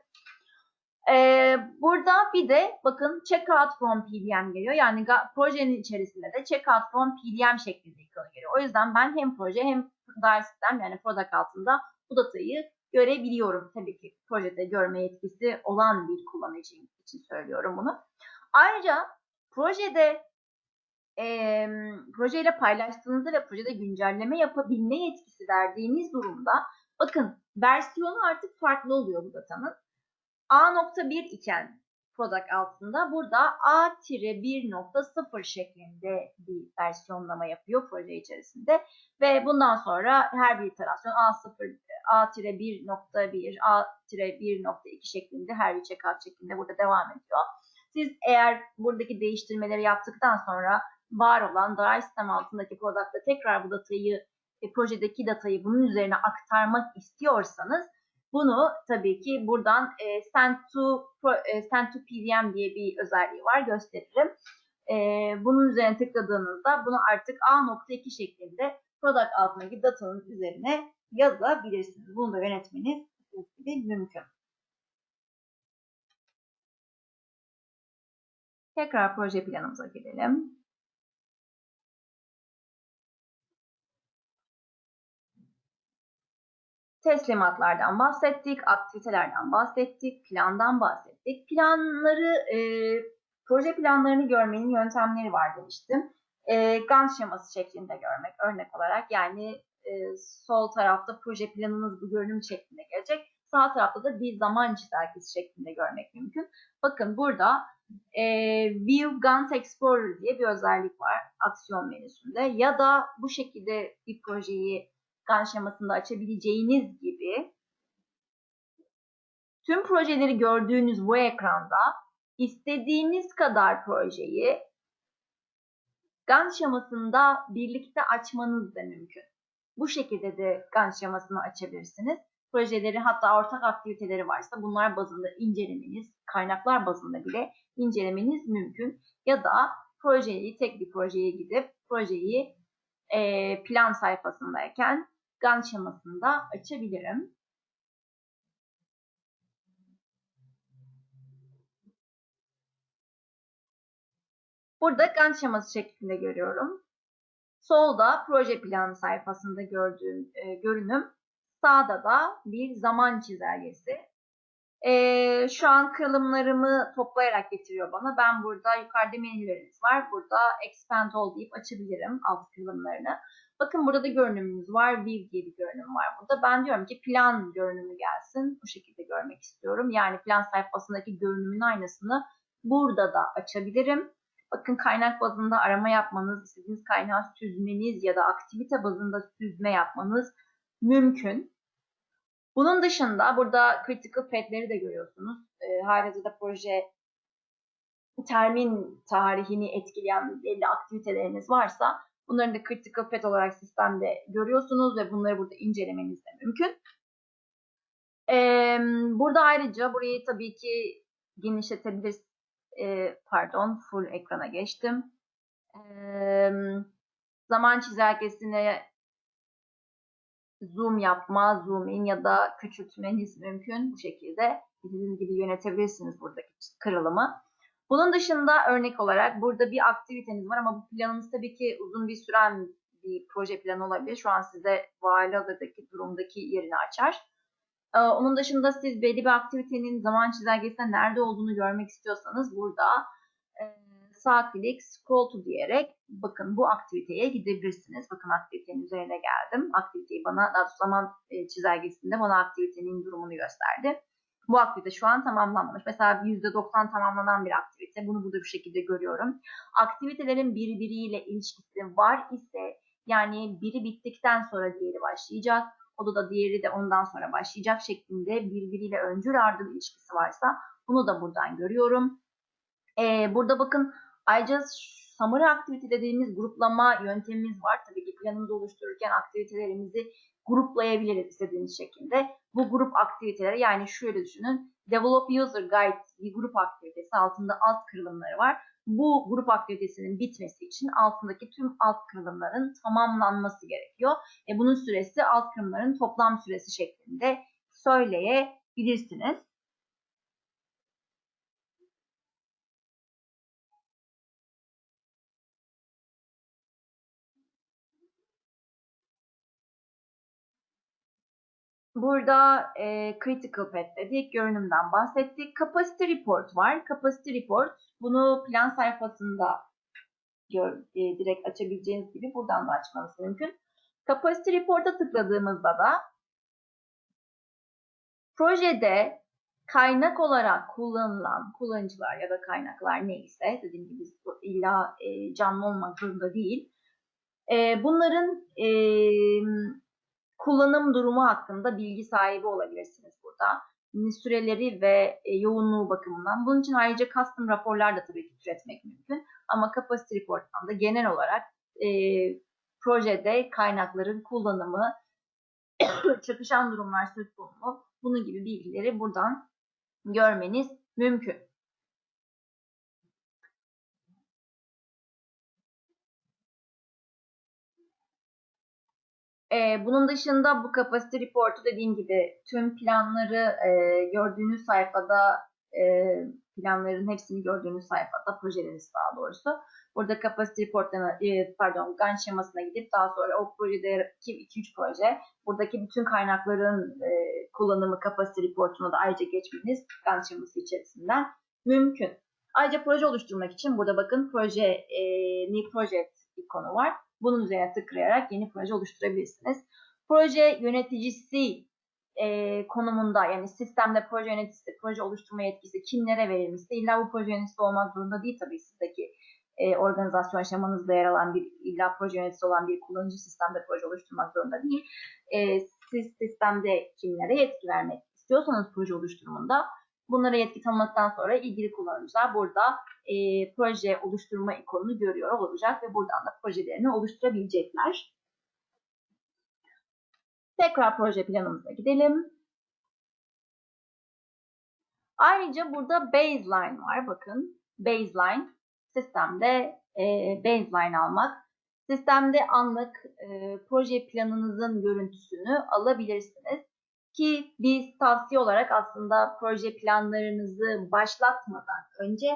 Ee, burada bir de bakın checkout from PDM geliyor. Yani projenin içerisinde de checkout from PDM şeklinde ikonu geliyor. O yüzden ben hem proje hem dial sistem yani product altında bu datayı görebiliyorum. Tabii ki projede görme yetkisi olan bir kullanıcı için söylüyorum bunu. Ayrıca projede e, projeyle paylaştığınızda ve projede güncelleme yapabilme yetkisi verdiğiniz durumda bakın versiyonu artık farklı oluyor bu datanın. A.1 iken product altında burada A-1.0 şeklinde bir versiyonlama yapıyor proje içerisinde ve bundan sonra her bir iterasyon A0 A-1.1, A-1.2 şeklinde her bir checkout şeklinde burada devam ediyor. Siz eğer buradaki değiştirmeleri yaptıktan sonra var olan drive sistem altındaki product'ta tekrar bu datayı, e, projedeki datayı bunun üzerine aktarmak istiyorsanız bunu tabii ki buradan e, send, to, e, send to PDM diye bir özelliği var gösteririm. E, bunun üzerine tıkladığınızda bunu artık A.2 şeklinde product altındaki datanın üzerine yazabilirsiniz. Bunu da yönetmeniz mümkün. Tekrar proje planımıza gidelim. Teslimatlardan bahsettik, aktivitelerden bahsettik, plandan bahsettik. Planları, e, proje planlarını görmenin yöntemleri var demiştim. E, Gantt şeması şeklinde görmek örnek olarak yani e, sol tarafta proje planınız bu görünüm şeklinde gelecek. Sağ tarafta da bir zaman çizelgesi şeklinde görmek mümkün. Bakın burada e, View Gantt Explorer diye bir özellik var aksiyon menüsünde. Ya da bu şekilde bir projeyi Gantt şemasında açabileceğiniz gibi tüm projeleri gördüğünüz bu ekranda istediğiniz kadar projeyi Gantt şemasında birlikte açmanız da mümkün. Bu şekilde de Gantt şemasını açabilirsiniz. Projeleri hatta ortak aktiviteleri varsa bunlar bazında incelemeniz, kaynaklar bazında bile incelemeniz mümkün. Ya da projeyi, tek bir projeye gidip projeyi plan sayfasındayken Gantt şemasında açabilirim. Burada Gantt şeması şeklinde görüyorum. Solda proje planı sayfasında gördüğüm e, görünüm. Sağda da bir zaman çizelgesi. Ee, şu an kırılımlarımı toplayarak getiriyor bana. Ben burada yukarıda menülerimiz var. Burada expand all deyip açabilirim alt kırılımlarını. Bakın burada da görünümümüz var. View diye bir görünüm var burada. Ben diyorum ki plan görünümü gelsin. Bu şekilde görmek istiyorum. Yani plan sayfasındaki görünümün aynısını burada da açabilirim. Bakın kaynak bazında arama yapmanız, istediğiniz kaynağı süzmeniz ya da aktivite bazında süzme yapmanız mümkün. Bunun dışında burada critical path'leri de görüyorsunuz. E, halihazırda proje termin tarihini etkileyen belli aktiviteleriniz varsa bunların da critical path olarak sistemde görüyorsunuz ve bunları burada incelemeniz de mümkün. E, burada ayrıca burayı tabii ki genişletebilirsiniz. E, pardon, full ekrana geçtim. E, zaman çizelgesine zoom yapma, zoom in ya da küçültmeniz mümkün bu şekilde. Dediğiniz gibi yönetebilirsiniz buradaki kırılımı. Bunun dışında örnek olarak burada bir aktiviteniz var ama bu planımız tabii ki uzun bir süren bir proje planı olabilir. Şu an size vali durumdaki yerini açar. Ee, onun dışında siz belli bir aktivitenin zaman çizelgesinde nerede olduğunu görmek istiyorsanız burada e, sağ klik scroll to diyerek bakın bu aktiviteye gidebilirsiniz. Bakın aktivitenin üzerine geldim. Aktiviteyi bana daha zaman e, çizelgesinde bana aktivitenin durumunu gösterdi. Bu aktivite şu an tamamlanmamış. Mesela %90 tamamlanan bir aktivite. Bunu burada bir şekilde görüyorum. Aktivitelerin birbiriyle ilişkisi var ise yani biri bittikten sonra diğeri başlayacak. O da diğeri de ondan sonra başlayacak şeklinde birbiriyle öncül ardıl ilişkisi varsa bunu da buradan görüyorum. Ee, burada bakın ayrıca summary aktivite dediğimiz gruplama yöntemimiz var. Tabii ki planımızı oluştururken aktivitelerimizi gruplayabiliriz istediğiniz şekilde. Bu grup aktiviteleri yani şöyle düşünün. Develop User Guide bir grup aktivitesi altında alt kırılımları var. Bu grup aktivitesinin bitmesi için altındaki tüm alt kırılımların tamamlanması gerekiyor. E bunun süresi alt kırılımların toplam süresi şeklinde söyleyebilirsiniz. Burada e, critical path dedik, görünümden bahsettik. Capacity report var. Capacity report bunu plan sayfasında gör, e, direkt açabileceğiniz gibi buradan da açmanız mümkün. Capacity report'a tıkladığımızda da projede kaynak olarak kullanılan kullanıcılar ya da kaynaklar neyse dediğim gibi illa e, canlı olmak zorunda değil. E, bunların e, kullanım durumu hakkında bilgi sahibi olabilirsiniz burada. Süreleri ve e, yoğunluğu bakımından. Bunun için ayrıca custom raporlar da tabii ki türetmek mümkün. Ama Capacity Report'tan da genel olarak e, projede kaynakların kullanımı, (coughs) çakışan durumlar söz konusu, bunun gibi bilgileri buradan görmeniz mümkün. E, bunun dışında bu kapasite reportu dediğim gibi tüm planları e, gördüğünüz sayfada e, planların hepsini gördüğünüz sayfada projeleriniz daha doğrusu. Burada kapasite reportlarına e, pardon Gantt şemasına gidip daha sonra o projedeki 2-3 proje buradaki bütün kaynakların e, kullanımı kapasite reportuna da ayrıca geçmeniz Gantt şeması içerisinden mümkün. Ayrıca proje oluşturmak için burada bakın proje e, new project ikonu var. Bunun üzerine tıklayarak yeni proje oluşturabilirsiniz. Proje yöneticisi e, konumunda yani sistemde proje yöneticisi, proje oluşturma yetkisi kimlere verilmişse illa bu proje yöneticisi olmak zorunda değil tabii sizdeki e, organizasyon aşamanızda yer alan bir illa proje yöneticisi olan bir kullanıcı sistemde proje oluşturmak zorunda değil. E, siz sistemde kimlere yetki vermek istiyorsanız proje oluşturumunda bunlara yetki tanımaktan sonra ilgili kullanıcılar burada e, proje oluşturma ikonunu görüyor olacak ve buradan da projelerini oluşturabilecekler. Tekrar proje planımıza gidelim. Ayrıca burada baseline var. Bakın baseline sistemde e, baseline almak. Sistemde anlık e, proje planınızın görüntüsünü alabilirsiniz. Ki biz tavsiye olarak aslında proje planlarınızı başlatmadan önce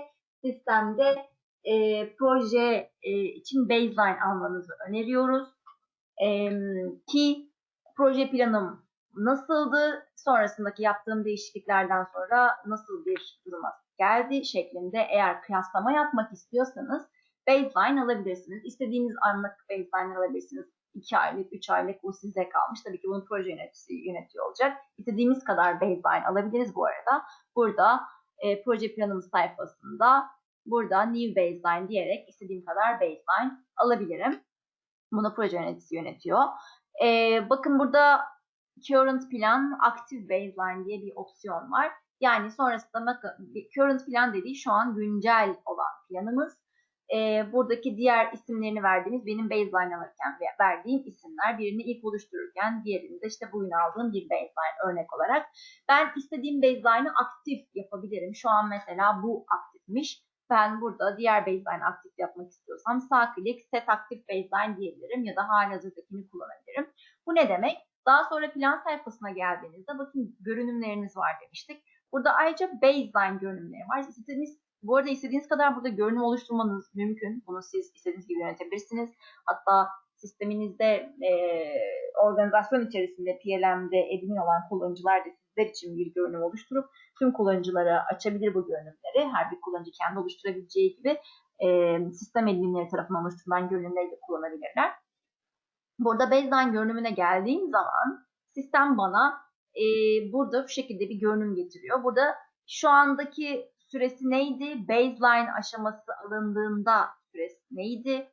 sistemde e, proje e, için baseline almanızı öneriyoruz. E, ki proje planım nasıldı, sonrasındaki yaptığım değişikliklerden sonra nasıl bir duruma geldi şeklinde eğer kıyaslama yapmak istiyorsanız baseline alabilirsiniz. İstediğiniz anlık baseline alabilirsiniz. 2 aylık, 3 aylık bu size kalmış. Tabii ki bunu proje yöneticisi yönetiyor olacak. İstediğimiz kadar baseline alabiliriz bu arada. Burada e, proje planımız sayfasında burada new baseline diyerek istediğim kadar baseline alabilirim. Bunu proje yöneticisi yönetiyor. E, bakın burada current plan active baseline diye bir opsiyon var. Yani sonrasında current plan dediği şu an güncel olan planımız. E, buradaki diğer isimlerini verdiğimiz benim baseline alırken verdiğim isimler. Birini ilk oluştururken diğerini de işte bugün aldığım bir baseline örnek olarak. Ben istediğim baseline'ı aktif yapabilirim. Şu an mesela bu aktifmiş. Ben burada diğer baseline aktif yapmak istiyorsam sağ klik set aktif baseline diyebilirim ya da halihazırdakini kullanabilirim. Bu ne demek? Daha sonra plan sayfasına geldiğinizde bakın görünümleriniz var demiştik. Burada ayrıca baseline görünümleri var. İstediğiniz, bu arada istediğiniz kadar burada görünüm oluşturmanız mümkün. Bunu siz istediğiniz gibi yönetebilirsiniz. Hatta sisteminizde e, organizasyon içerisinde PLM'de admin olan kullanıcılar da sizler için bir görünüm oluşturup tüm kullanıcılara açabilir bu görünümleri. Her bir kullanıcı kendi oluşturabileceği gibi e, sistem adminleri tarafından oluşturulan görünümleri de kullanabilirler. Burada baseline görünümüne geldiğim zaman sistem bana e, burada bu şekilde bir görünüm getiriyor. Burada şu andaki süresi neydi? Baseline aşaması alındığında süresi neydi?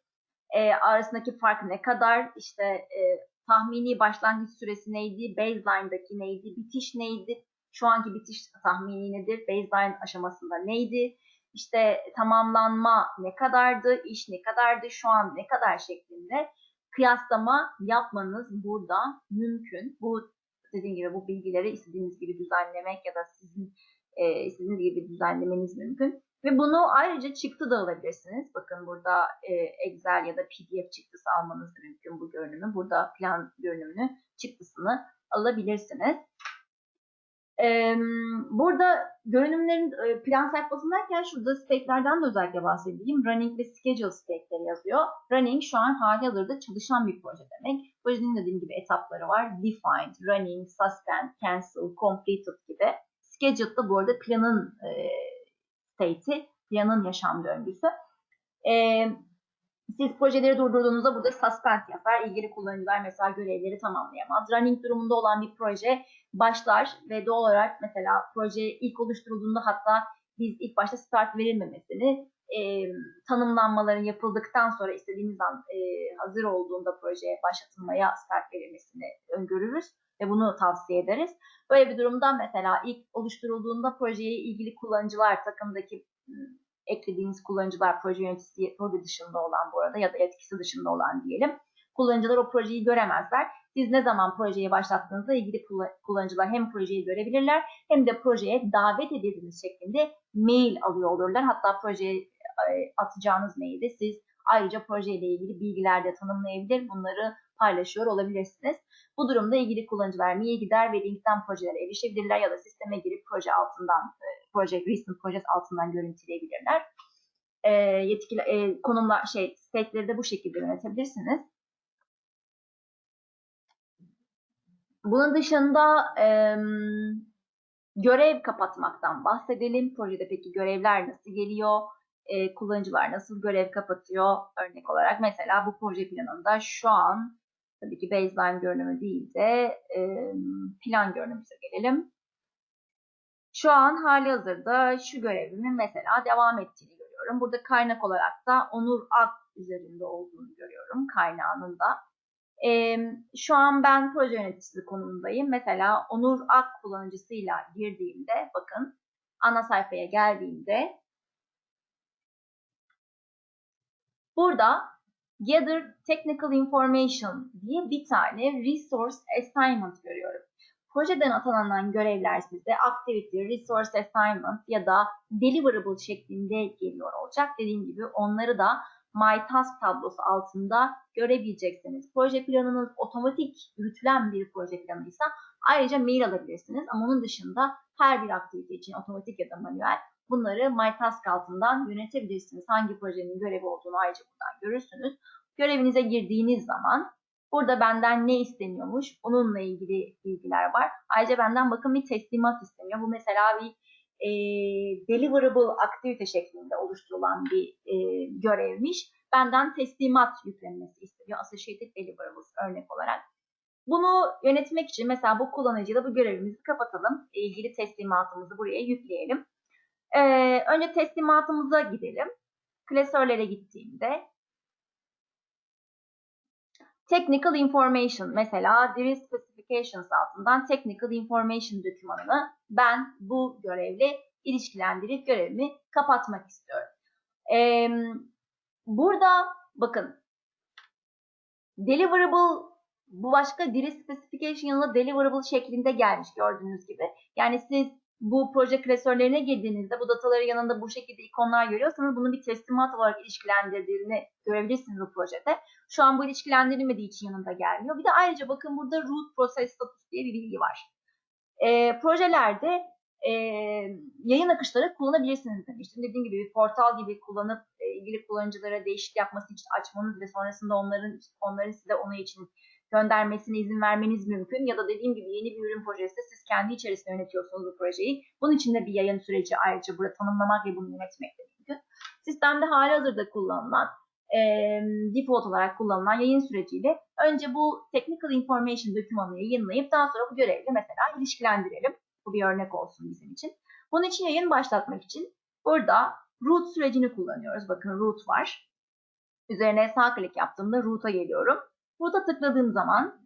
E, arasındaki fark ne kadar? İşte e, tahmini başlangıç süresi neydi? Baseline'daki neydi? Bitiş neydi? Şu anki bitiş tahmini nedir? Baseline aşamasında neydi? İşte tamamlanma ne kadardı? İş ne kadardı? Şu an ne kadar şeklinde kıyaslama yapmanız burada mümkün. Bu dediğim gibi bu bilgileri istediğiniz gibi düzenlemek ya da sizin e, istediğiniz gibi düzenlemeniz mümkün. Ve bunu ayrıca çıktı da alabilirsiniz. Bakın burada e, Excel ya da PDF çıktısı almanız mümkün bu görünümü. Burada plan görünümünü çıktısını alabilirsiniz. Burada görünümlerin e, plan sayfasındayken şurada stacklerden de özellikle bahsedeyim. Running ve schedule stackleri yazıyor. Running şu an hali hazırda çalışan bir proje demek. Projenin dediğim gibi etapları var. Defined, running, suspend, cancel, completed gibi. Scheduled da bu arada planın e, state'i, planın yaşam döngüsü. E, siz projeleri durdurduğunuzda burada suspend yapar. İlgili kullanıcılar mesela görevleri tamamlayamaz. Running durumunda olan bir proje başlar ve doğal olarak mesela proje ilk oluşturulduğunda hatta biz ilk başta start verilmemesini e, tanımlanmaların yapıldıktan sonra istediğimiz an e, hazır olduğunda projeye başlatılmaya start verilmesini öngörürüz ve bunu tavsiye ederiz. Böyle bir durumda mesela ilk oluşturulduğunda projeye ilgili kullanıcılar takımdaki eklediğiniz kullanıcılar proje yöneticisi proje dışında olan bu arada ya da etkisi dışında olan diyelim. Kullanıcılar o projeyi göremezler. Siz ne zaman projeyi başlattığınızda ilgili kullanıcılar hem projeyi görebilirler hem de projeye davet edildiğiniz şeklinde mail alıyor olurlar. Hatta projeye atacağınız mailde siz ayrıca projeyle ilgili bilgiler de tanımlayabilir. Bunları paylaşıyor olabilirsiniz. Bu durumda ilgili kullanıcılar mail gider ve linkten projelere erişebilirler ya da sisteme girip proje altından, e, proje recent project altından görüntüleyebilirler. E, yetkili e, konumlar şey state'leri de bu şekilde yönetebilirsiniz. Bunun dışında e, görev kapatmaktan bahsedelim. Projede peki görevler nasıl geliyor? E, kullanıcılar nasıl görev kapatıyor? Örnek olarak mesela bu proje planında şu an tabii ki baseline görünümü değil de e, plan görünümüze gelelim. Şu an hali hazırda şu görevimin mesela devam ettiğini görüyorum. Burada kaynak olarak da Onur Ak üzerinde olduğunu görüyorum kaynağının da. E, şu an ben proje yöneticisi konumundayım. Mesela Onur Ak kullanıcısıyla girdiğimde bakın ana sayfaya geldiğimde burada Gather Technical Information diye bir tane Resource Assignment görüyorum. Projeden atanılan görevler size Activity, Resource Assignment ya da Deliverable şeklinde geliyor olacak. Dediğim gibi onları da My Task tablosu altında görebileceksiniz. Proje planınız otomatik yürütülen bir proje planıysa ayrıca mail alabilirsiniz. Ama onun dışında her bir aktivite için otomatik ya da manuel bunları My Task altından yönetebilirsiniz. Hangi projenin görevi olduğunu ayrıca buradan görürsünüz. Görevinize girdiğiniz zaman Burada benden ne isteniyormuş? Onunla ilgili bilgiler var. Ayrıca benden bakın bir teslimat isteniyor. Bu mesela bir e, deliverable aktivite şeklinde oluşturulan bir e, görevmiş. Benden teslimat yüklenmesi isteniyor. Associated Deliverables örnek olarak. Bunu yönetmek için mesela bu kullanıcıyla bu görevimizi kapatalım. İlgili teslimatımızı buraya yükleyelim. Ee, önce teslimatımıza gidelim. Klasörlere gittiğimde Technical Information mesela Device Specifications altından Technical Information dokümanını ben bu görevle ilişkilendirip görevimi kapatmak istiyorum. Ee, burada bakın Deliverable bu başka diri specification yanına deliverable şeklinde gelmiş gördüğünüz gibi. Yani siz bu proje klasörlerine girdiğinizde bu dataları yanında bu şekilde ikonlar görüyorsanız bunu bir teslimat olarak ilişkilendirdiğini görebilirsiniz bu projede. Şu an bu ilişkilendirilmediği için yanında gelmiyor. Bir de ayrıca bakın burada root process status diye bir bilgi var. E, projelerde e, yayın akışları kullanabilirsiniz demiştim. Dediğim gibi bir portal gibi kullanıp e, ilgili kullanıcılara değişik yapması için açmanız ve sonrasında onların onların size onu için göndermesine izin vermeniz mümkün. Ya da dediğim gibi yeni bir ürün projesi siz kendi içerisinde yönetiyorsunuz bu projeyi. Bunun için de bir yayın süreci ayrıca burada tanımlamak ve bunu yönetmek de mümkün. Sistemde hali hazırda kullanılan e, default olarak kullanılan yayın süreciyle önce bu technical information dokümanını yayınlayıp daha sonra bu görevle mesela ilişkilendirelim. Bu bir örnek olsun bizim için. Bunun için yayın başlatmak için burada root sürecini kullanıyoruz. Bakın root var. Üzerine sağ klik yaptığımda root'a geliyorum. Burada tıkladığım zaman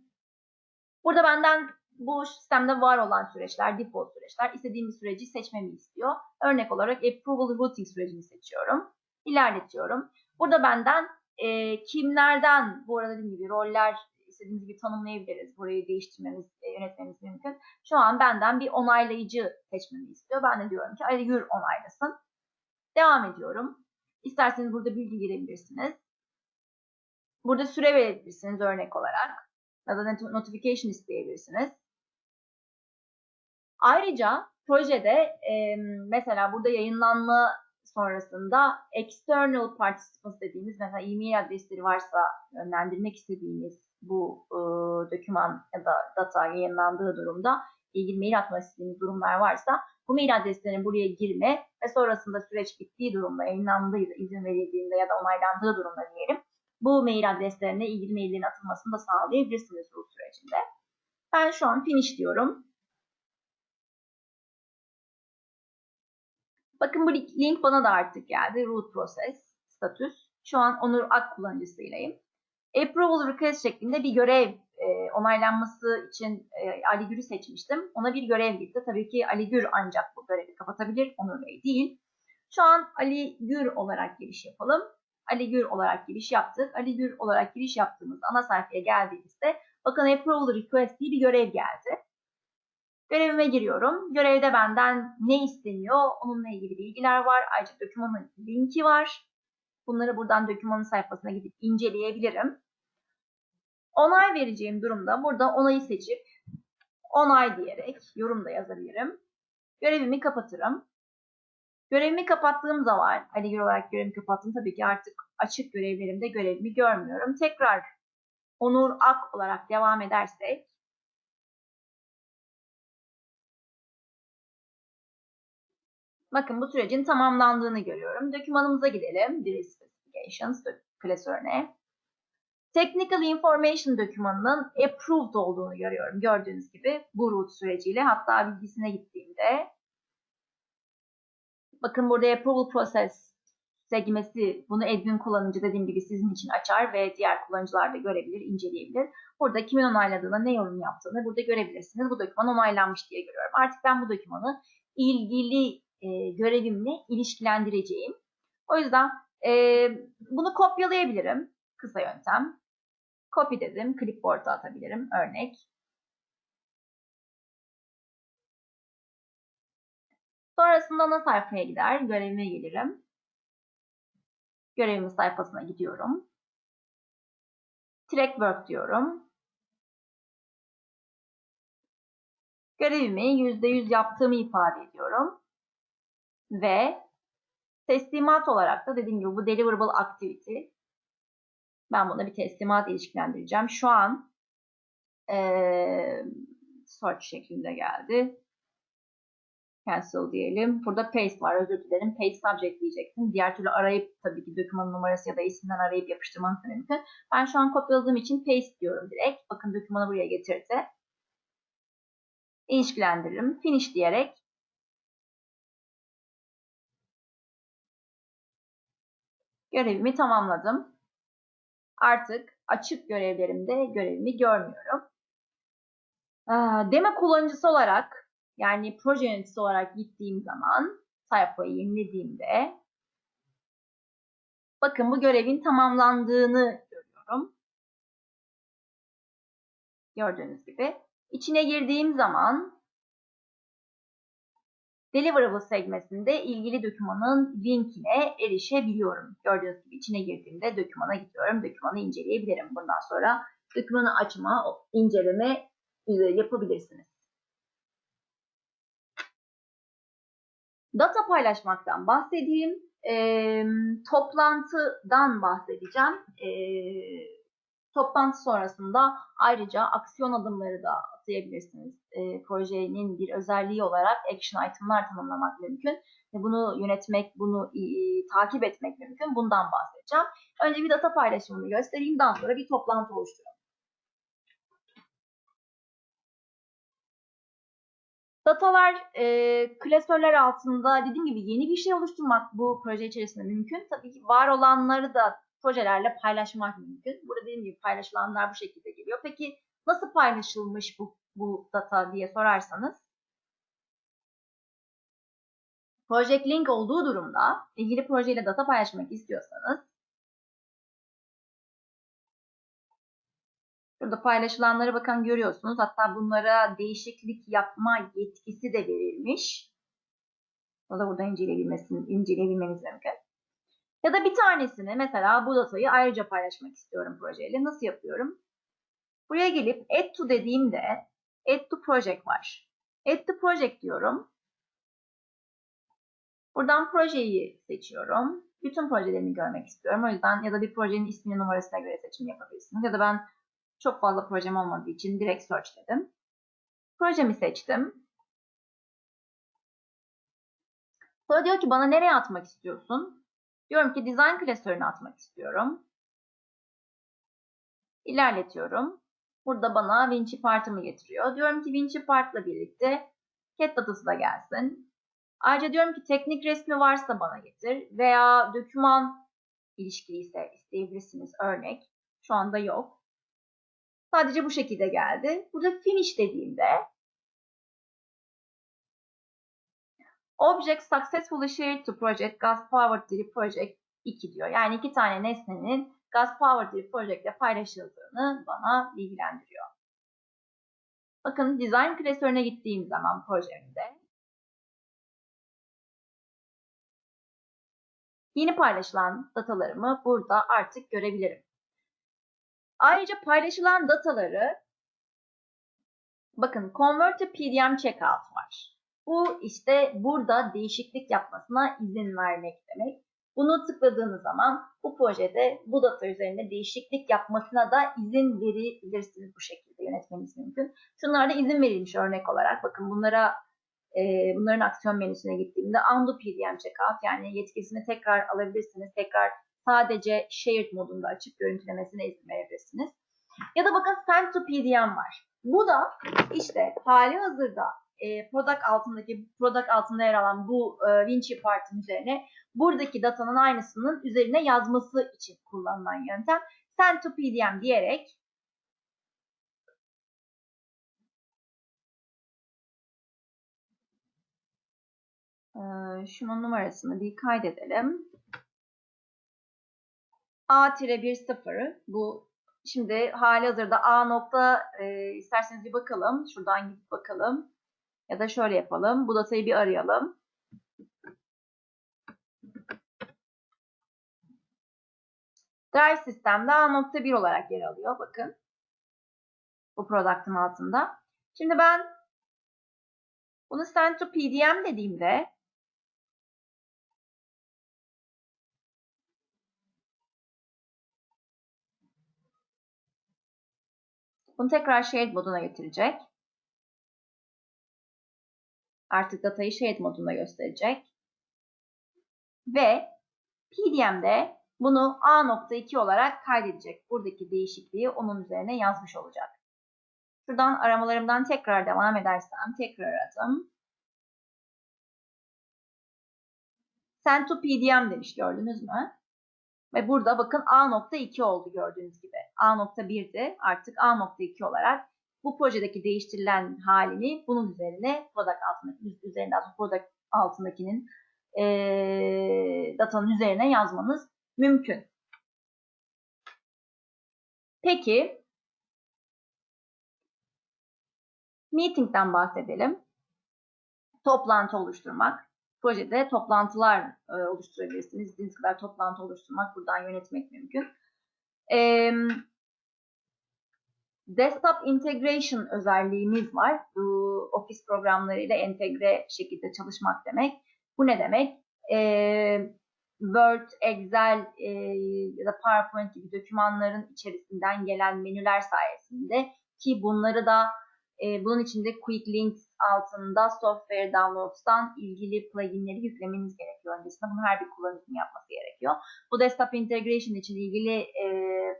burada benden bu sistemde var olan süreçler, default süreçler, istediğim bir süreci seçmemi istiyor. Örnek olarak approval routing sürecini seçiyorum. İlerletiyorum. Burada benden e, kimlerden, bu arada dediğim gibi roller istediğimiz gibi tanımlayabiliriz. Burayı değiştirmemiz, e, yönetmemiz mümkün. Şu an benden bir onaylayıcı seçmemi istiyor. Ben de diyorum ki Ali onaylasın. Devam ediyorum. İsterseniz burada bilgi girebilirsiniz. Burada süre verebilirsiniz örnek olarak. Ya da notification isteyebilirsiniz. Ayrıca projede mesela burada yayınlanma sonrasında external participants dediğimiz mesela e-mail adresleri varsa yönlendirmek istediğimiz bu doküman ya da data yayınlandığı durumda ilgili mail atmak istediğimiz durumlar varsa bu mail adreslerinin buraya girme ve sonrasında süreç bittiği durumda yayınlandığı izin verildiğinde ya da onaylandığı durumda diyelim bu mail adreslerine ilgili maillerin atılmasını da sağlayabilirsiniz bu sürecinde. Ben şu an finish diyorum. Bakın bu link bana da artık geldi. Root process status. Şu an Onur Ak kullanıcısıylayım. Approval request şeklinde bir görev e, onaylanması için e, Ali Gür'ü seçmiştim. Ona bir görev gitti. Tabii ki Ali Gür ancak bu görevi kapatabilir. Onur Bey değil. Şu an Ali Gür olarak giriş yapalım. Ali Gür olarak giriş yaptık. Ali Gür olarak giriş yaptığımız ana sayfaya geldiğimizde bakın Approval Request diye bir görev geldi. Görevime giriyorum. Görevde benden ne isteniyor? Onunla ilgili bilgiler var. Ayrıca dokümanın linki var. Bunları buradan dokümanın sayfasına gidip inceleyebilirim. Onay vereceğim durumda burada onayı seçip onay diyerek yorum da yazabilirim. Görevimi kapatırım. Görevimi kapattığım zaman, Ali olarak görevimi kapattım. Tabii ki artık açık görevlerimde görevimi görmüyorum. Tekrar Onur Ak olarak devam edersek, Bakın bu sürecin tamamlandığını görüyorum. Dokümanımıza gidelim. Drill Specifications klasörüne. Technical Information dokümanının approved olduğunu görüyorum. Gördüğünüz gibi bu root süreciyle hatta bilgisine gittiğimde Bakın burada approval process segmesi bunu admin kullanıcı dediğim gibi sizin için açar ve diğer kullanıcılar da görebilir, inceleyebilir. Burada kimin onayladığını, ne yorum yaptığını burada görebilirsiniz. Bu doküman onaylanmış diye görüyorum. Artık ben bu dokümanı ilgili e, görevimle ilişkilendireceğim. O yüzden e, bunu kopyalayabilirim. Kısa yöntem. Copy dedim. Clipboard'a atabilirim. Örnek. Sonrasında ana sayfaya gider. Görevime gelirim. Görevimin sayfasına gidiyorum. Track work diyorum. Görevimi %100 yaptığımı ifade ediyorum. Ve teslimat olarak da dediğim gibi bu deliverable activity Ben buna bir teslimat ilişkilendireceğim. Şu an ee, search şeklinde geldi. Cancel diyelim. Burada paste var. Özür dilerim. Paste subject diyeceksin. Diğer türlü arayıp tabii ki dokümanın numarası ya da isminden arayıp yapıştırmanız mümkün. Ben şu an kopyaladığım için paste diyorum direkt. Bakın dokümanı buraya getirdi. İlişkilendiririm. Finish diyerek görevimi tamamladım. Artık açık görevlerimde görevimi görmüyorum. Demo kullanıcısı olarak yani proje yöneticisi olarak gittiğim zaman sayfayı yenilediğimde bakın bu görevin tamamlandığını görüyorum. Gördüğünüz gibi. İçine girdiğim zaman Deliverable sekmesinde ilgili dokümanın linkine erişebiliyorum. Gördüğünüz gibi içine girdiğimde dokümana gidiyorum. Dokümanı inceleyebilirim. Bundan sonra dokümanı açma, inceleme yapabilirsiniz. Data paylaşmaktan bahsedeyim. E, toplantıdan bahsedeceğim. E, toplantı sonrasında ayrıca aksiyon adımları da atayabilirsiniz. E, projenin bir özelliği olarak action item'lar tanımlamak mümkün. Bunu yönetmek, bunu e, takip etmek mümkün. Bundan bahsedeceğim. Önce bir data paylaşımını göstereyim. Daha sonra bir toplantı oluşturalım. Datalar, e, klasörler altında dediğim gibi yeni bir şey oluşturmak bu proje içerisinde mümkün. Tabii ki var olanları da projelerle paylaşmak mümkün. Burada dediğim gibi paylaşılanlar bu şekilde geliyor. Peki nasıl paylaşılmış bu, bu data diye sorarsanız Project Link olduğu durumda ilgili projeyle data paylaşmak istiyorsanız Burada paylaşılanları bakın görüyorsunuz. Hatta bunlara değişiklik yapma yetkisi de verilmiş. O da burada inceleyebilmeniz mümkün. Ya da bir tanesini mesela bu datayı ayrıca paylaşmak istiyorum projeyle. Nasıl yapıyorum? Buraya gelip add to dediğimde add to project var. Add to project diyorum. Buradan projeyi seçiyorum. Bütün projelerini görmek istiyorum. O yüzden ya da bir projenin ismini numarasına göre seçim yapabilirsiniz. Ya da ben çok fazla projem olmadığı için direkt search dedim. Projemi seçtim. Sonra diyor ki bana nereye atmak istiyorsun? Diyorum ki design klasörüne atmak istiyorum. İlerletiyorum. Burada bana Vinci partımı getiriyor. Diyorum ki Vinci partla birlikte cat datası da gelsin. Ayrıca diyorum ki teknik resmi varsa bana getir veya doküman ilişkili ise isteyebilirsiniz örnek. Şu anda yok. Sadece bu şekilde geldi. Burada finish dediğimde Object successfully shared to project gas powered diri project 2 diyor. Yani iki tane nesnenin gas powered diri project ile paylaşıldığını bana bilgilendiriyor. Bakın design klasörüne gittiğim zaman projemde yeni paylaşılan datalarımı burada artık görebilirim. Ayrıca paylaşılan dataları bakın convert to PDM checkout var. Bu işte burada değişiklik yapmasına izin vermek demek. Bunu tıkladığınız zaman bu projede bu data üzerinde değişiklik yapmasına da izin verebilirsiniz bu şekilde yönetmeniz mümkün. Şunlarda izin verilmiş örnek olarak bakın bunlara e, bunların aksiyon menüsüne gittiğimde undo PDM checkout yani yetkisini tekrar alabilirsiniz. Tekrar sadece shared modunda açık görüntülemesine izin verebilirsiniz. Ya da bakın send to PDM var. Bu da işte hali hazırda e, product altındaki product altında yer alan bu e, Vinci part'ın üzerine buradaki datanın aynısının üzerine yazması için kullanılan yöntem. Send to PDM diyerek e, şunun numarasını bir kaydedelim. A-1-0 bu şimdi hali hazırda A nokta e, isterseniz bir bakalım. Şuradan gidip bakalım. Ya da şöyle yapalım. Bu datayı bir arayalım. Drive sistemde A.1 olarak yer alıyor. Bakın. Bu product'ın altında. Şimdi ben bunu send to PDM dediğimde Bunu tekrar shared moduna getirecek. Artık datayı shared modunda gösterecek. Ve PDM'de bunu A.2 olarak kaydedecek. Buradaki değişikliği onun üzerine yazmış olacak. Şuradan aramalarımdan tekrar devam edersem tekrar aradım. Send to PDM demiş gördünüz mü? Ve burada bakın A.2 oldu gördüğünüz gibi. A.1'di artık A.2 olarak bu projedeki değiştirilen halini bunun üzerine product altındaki üzerinden product altındakinin e, datanın üzerine yazmanız mümkün. Peki meeting'den bahsedelim. Toplantı oluşturmak. Projede toplantılar e, oluşturabilirsiniz. İstediğiniz kadar toplantı oluşturmak, buradan yönetmek mümkün. Desktop integration özelliğimiz var. Bu ofis programlarıyla entegre şekilde çalışmak demek. Bu ne demek? Word, Excel e, ya da PowerPoint gibi dokümanların içerisinden gelen menüler sayesinde ki bunları da e, bunun içinde Quick Links altında Software Downloads'tan ilgili pluginleri yüklemeniz gerekiyor öncesinde. Bunu her bir kullanıcının yapması gerekiyor. Bu Desktop Integration için ilgili e,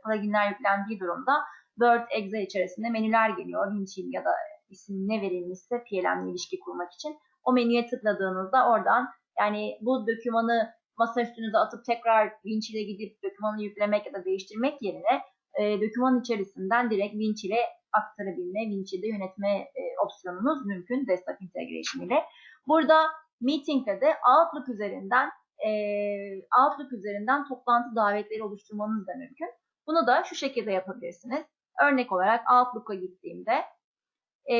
pluginler yüklendiği durumda Word, Excel içerisinde menüler geliyor. Winchill ya da isim ne verilmişse PLM ilişki kurmak için. O menüye tıkladığınızda oradan yani bu dokümanı masa üstünüze atıp tekrar Winch ile gidip dokümanı yüklemek ya da değiştirmek yerine e, doküman içerisinden direkt Winch ile aktarabilme, Winch ile yönetme e, opsiyonunuz mümkün Desktop Integration ile. Burada Meeting'de de Outlook üzerinden e, Outlook üzerinden toplantı davetleri oluşturmanız da mümkün. Bunu da şu şekilde yapabilirsiniz. Örnek olarak Outlook'a gittiğimde e,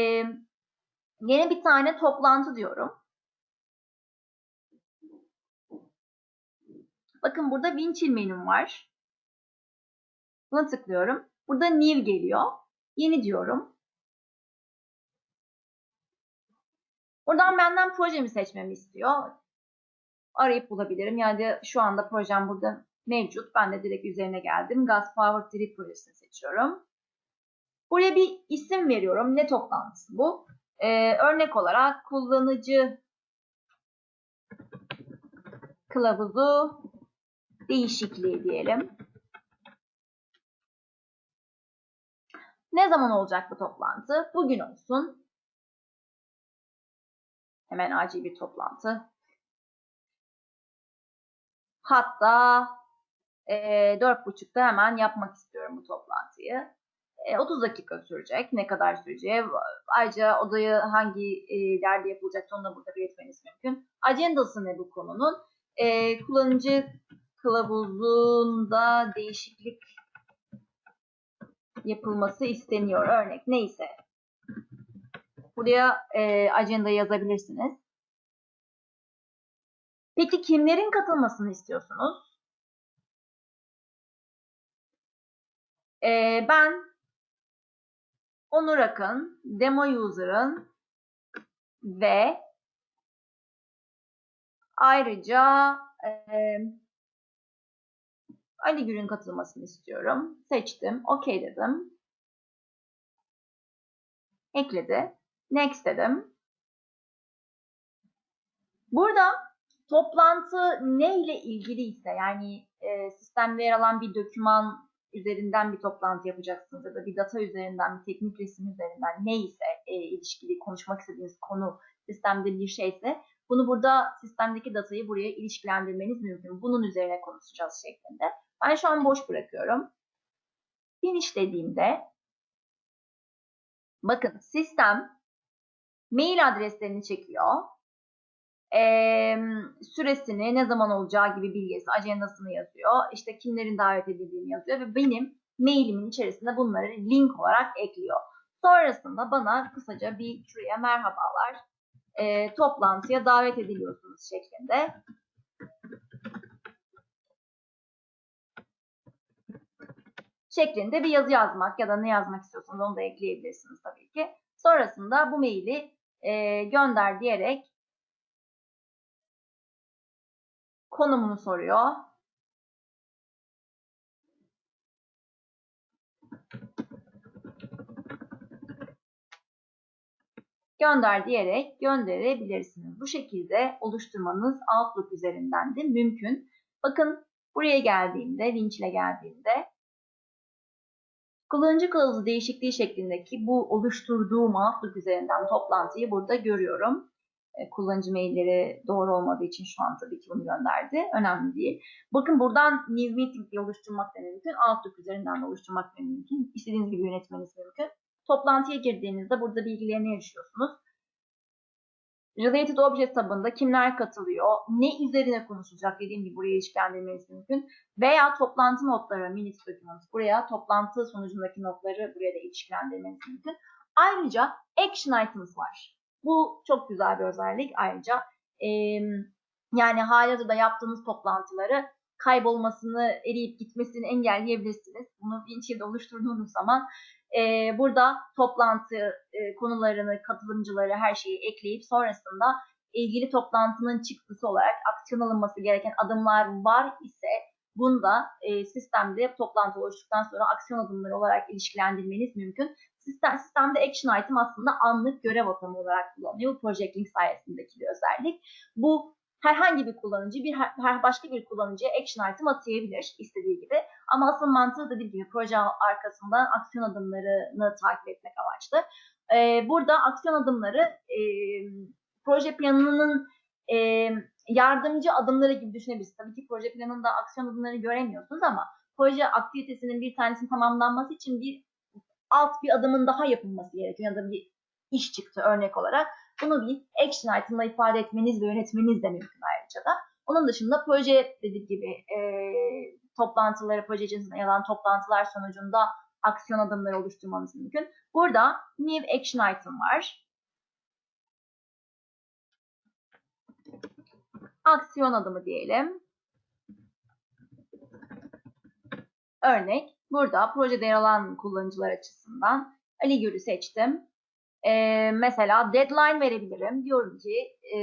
yeni bir tane toplantı diyorum. Bakın burada Winchill menüm var. Buna tıklıyorum. Burada New geliyor. Yeni diyorum. Buradan benden projemi seçmemi istiyor. Arayıp bulabilirim. Yani şu anda projem burada mevcut. Ben de direkt üzerine geldim. Gas Power 3 projesini seçiyorum. Buraya bir isim veriyorum. Ne toplantısı bu? Ee, örnek olarak kullanıcı kılavuzu değişikliği diyelim. Ne zaman olacak bu toplantı? Bugün olsun. Hemen acil bir toplantı. Hatta e, 4.30'da hemen yapmak istiyorum bu toplantıyı. E, 30 dakika sürecek. Ne kadar süreceği. Ayrıca odayı hangi e, yerde yapılacak onu da burada belirtmeniz mümkün. Agendası ne bu konunun? E, kullanıcı kılavuzunda değişiklik yapılması isteniyor. Örnek neyse. Buraya e, ajanda yazabilirsiniz. Peki kimlerin katılmasını istiyorsunuz? E, ben Onur Akın, demo user'ın ve ayrıca e, Ali Gür'ün katılmasını istiyorum. Seçtim. OK dedim. Ekledi. Next dedim. Burada toplantı ne ile ilgili ise yani e, sistemde yer alan bir doküman üzerinden bir toplantı yapacaksınız ya da bir data üzerinden, bir teknik resim üzerinden neyse e, ilişkili konuşmak istediğiniz konu sistemde bir şeyse bunu burada sistemdeki datayı buraya ilişkilendirmeniz mümkün. Bunun üzerine konuşacağız şeklinde. Ben şu an boş bırakıyorum. Finish dediğimde bakın sistem mail adreslerini çekiyor. Ee, süresini, ne zaman olacağı gibi bilgisi, ajandasını yazıyor. İşte kimlerin davet edildiğini yazıyor ve benim mailimin içerisinde bunları link olarak ekliyor. Sonrasında bana kısaca bir şuraya merhabalar e, toplantıya davet ediliyorsunuz şeklinde şeklinde bir yazı yazmak ya da ne yazmak istiyorsanız onu da ekleyebilirsiniz tabii ki. Sonrasında bu maili e, gönder diyerek konumunu soruyor. gönder diyerek gönderebilirsiniz. Bu şekilde oluşturmanız Outlook üzerinden de mümkün. Bakın buraya geldiğimde, winch ile geldiğimde kullanıcı kılavuzu değişikliği şeklindeki bu oluşturduğum Outlook üzerinden toplantıyı burada görüyorum. E, kullanıcı mailleri doğru olmadığı için şu an tabii ki bunu gönderdi. Önemli değil. Bakın buradan New Meeting diye oluşturmak da mümkün. Outlook üzerinden de oluşturmak da mümkün. İstediğiniz gibi yönetmeniz mümkün. Toplantıya girdiğinizde burada bilgilerine erişiyorsunuz. Related Object tabında kimler katılıyor, ne üzerine konuşulacak dediğim gibi buraya ilişkilendirmeniz mümkün. Veya toplantı notları, minutes documents, buraya toplantı sonucundaki notları buraya da ilişkilendirmeniz mümkün. Ayrıca action items var. Bu çok güzel bir özellik ayrıca. E, yani halihazırda yaptığınız toplantıları kaybolmasını, eriyip gitmesini engelleyebilirsiniz. Bunu Windchill'de oluşturduğunuz zaman e, burada toplantı e, konularını, katılımcıları, her şeyi ekleyip sonrasında ilgili toplantının çıktısı olarak aksiyon alınması gereken adımlar var ise bunda e, sistemde toplantı oluştuktan sonra aksiyon adımları olarak ilişkilendirmeniz mümkün. Sistem, sistemde action item aslında anlık görev atımı olarak kullanılıyor. Bu Project Link sayesindeki bir özellik. Bu herhangi bir kullanıcı bir her başka bir kullanıcıya action item atayabilir istediği gibi. Ama asıl mantığı dediğim gibi proje arkasından aksiyon adımlarını takip etmek amaçlı. Ee, burada aksiyon adımları e, proje planının e, yardımcı adımları gibi düşünebilirsiniz. Tabii ki proje planında aksiyon adımları göremiyorsunuz ama proje aktivitesinin bir tanesinin tamamlanması için bir alt bir adımın daha yapılması gerekiyor ya da bir iş çıktı örnek olarak. Bunu bir action item'la ifade etmeniz ve yönetmeniz de mümkün ayrıca da. Onun dışında proje dediğim gibi e, toplantıları, proje içerisinde yalan toplantılar sonucunda aksiyon adımları oluşturmanız mümkün. Burada new action item var. Aksiyon adımı diyelim. Örnek, burada projede yer alan kullanıcılar açısından Ali Gür'ü seçtim. Ee, mesela deadline verebilirim. Diyorum ki e,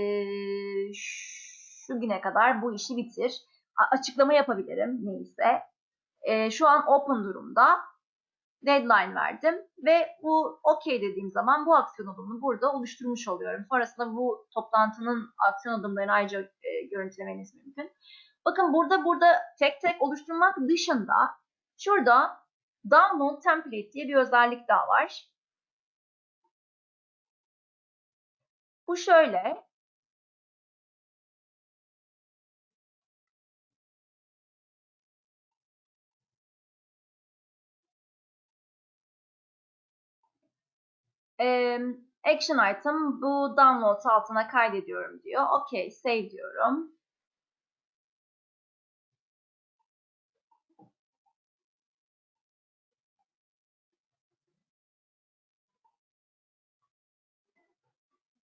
şu güne kadar bu işi bitir. A açıklama yapabilirim neyse. E, şu an open durumda. Deadline verdim ve bu OK dediğim zaman bu aksiyon adımını burada oluşturmuş oluyorum. Sonrasında bu toplantının aksiyon adımlarını ayrıca e, görüntülemeniz mümkün. Bakın burada burada tek tek oluşturmak dışında şurada download template diye bir özellik daha var. Bu şöyle. Action item bu download altına kaydediyorum diyor. OK, save diyorum.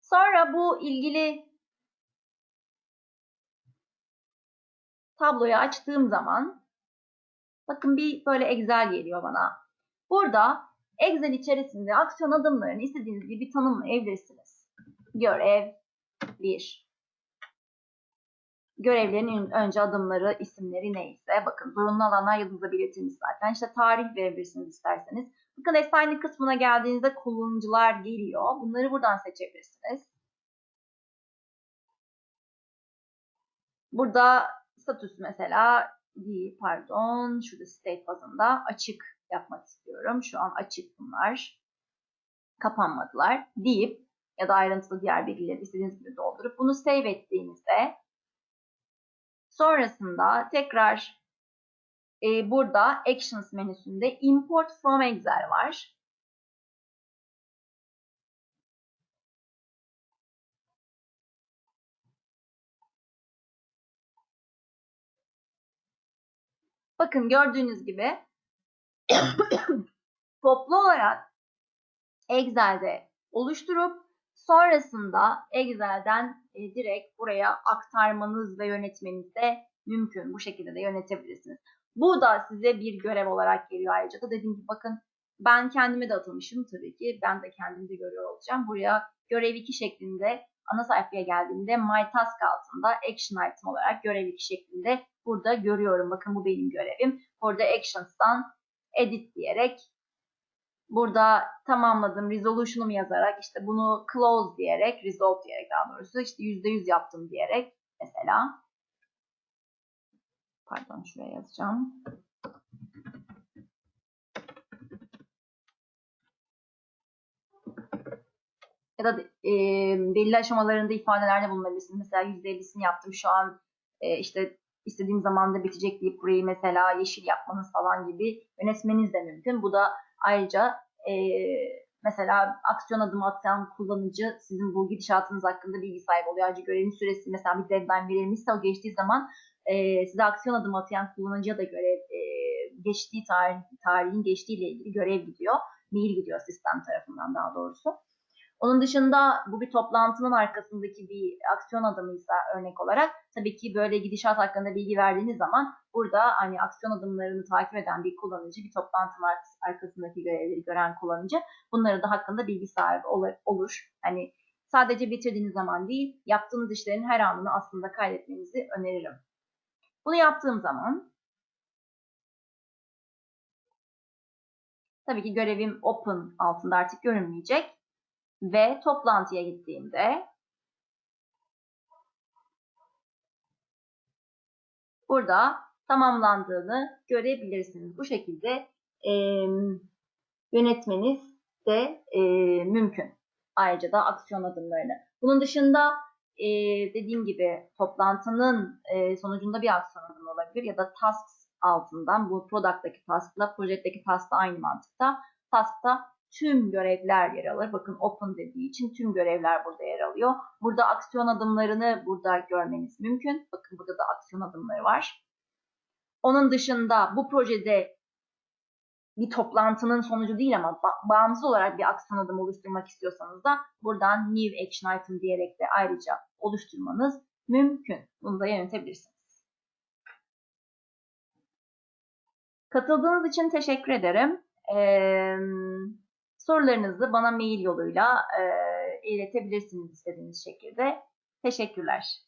Sonra bu ilgili tabloyu açtığım zaman bakın bir böyle Excel geliyor bana. Burada Excel içerisinde aksiyon adımlarını istediğiniz gibi tanımlayabilirsiniz. Görev 1. Görevlerin önce adımları, isimleri neyse. Bakın zorunlu alanlar yıldızla belirtilmiş zaten. İşte tarih verebilirsiniz isterseniz. Bakın assignment kısmına geldiğinizde kullanıcılar geliyor. Bunları buradan seçebilirsiniz. Burada status mesela değil pardon şurada state bazında açık yapmak istiyorum. Şu an açık bunlar. Kapanmadılar deyip ya da ayrıntılı diğer bilgileri istediğiniz gibi doldurup bunu save ettiğinizde sonrasında tekrar e, burada Actions menüsünde Import from Excel var. Bakın gördüğünüz gibi (coughs) toplu olarak Excel'de oluşturup sonrasında Excel'den e, direkt buraya aktarmanız ve yönetmeniz de mümkün. Bu şekilde de yönetebilirsiniz. Bu da size bir görev olarak geliyor ayrıca da dediğim gibi bakın ben kendime de atılmışım tabii ki. Ben de kendimi de görüyor olacağım. Buraya görev 2 şeklinde ana sayfaya geldiğimde My Task altında Action Item olarak görev 2 şeklinde burada görüyorum. Bakın bu benim görevim. Burada Actions'tan Edit diyerek Burada tamamladım resolution'umu yazarak işte bunu close diyerek resolve diyerek daha doğrusu işte %100 yaptım diyerek mesela pardon şuraya yazacağım. Ya da e, belli aşamalarında ifadelerde bulunabilirsiniz. Mesela %50'sini yaptım şu an e, işte istediğim zamanda bitecek deyip burayı mesela yeşil yapmanız falan gibi yönetmeniz de mümkün. Bu da ayrıca e, mesela aksiyon adımı atan kullanıcı sizin bu gidişatınız hakkında bilgi sahibi oluyor. Ayrıca görevin süresi mesela bir deadline verilmişse o geçtiği zaman e, size aksiyon adımı atayan kullanıcıya da görev e, geçtiği tarih, tarihin geçtiği ile ilgili görev gidiyor. Mail gidiyor sistem tarafından daha doğrusu. Onun dışında bu bir toplantının arkasındaki bir aksiyon adımıysa örnek olarak tabii ki böyle gidişat hakkında bilgi verdiğiniz zaman burada hani aksiyon adımlarını takip eden bir kullanıcı, bir toplantının arkasındaki görevleri gören kullanıcı bunları da hakkında bilgi sahibi olur. Hani sadece bitirdiğiniz zaman değil, yaptığınız işlerin her anını aslında kaydetmenizi öneririm. Bunu yaptığım zaman tabii ki görevim open altında artık görünmeyecek ve toplantıya gittiğimde burada tamamlandığını görebilirsiniz. Bu şekilde e, yönetmeniz de e, mümkün. Ayrıca da aksiyon adımlarını. Bunun dışında e, dediğim gibi toplantının e, sonucunda bir aksiyon adımı olabilir ya da tasks altından bu product'taki task'la project'teki task'la aynı mantıkta. Task'ta tüm görevler yer alır. Bakın open dediği için tüm görevler burada yer alıyor. Burada aksiyon adımlarını burada görmeniz mümkün. Bakın burada da aksiyon adımları var. Onun dışında bu projede bir toplantının sonucu değil ama bağımsız olarak bir aksiyon adımı oluşturmak istiyorsanız da buradan New Action Item diyerek de ayrıca oluşturmanız mümkün. Bunu da yönetebilirsiniz. Katıldığınız için teşekkür ederim. Ee, Sorularınızı bana mail yoluyla e, iletebilirsiniz istediğiniz şekilde. Teşekkürler.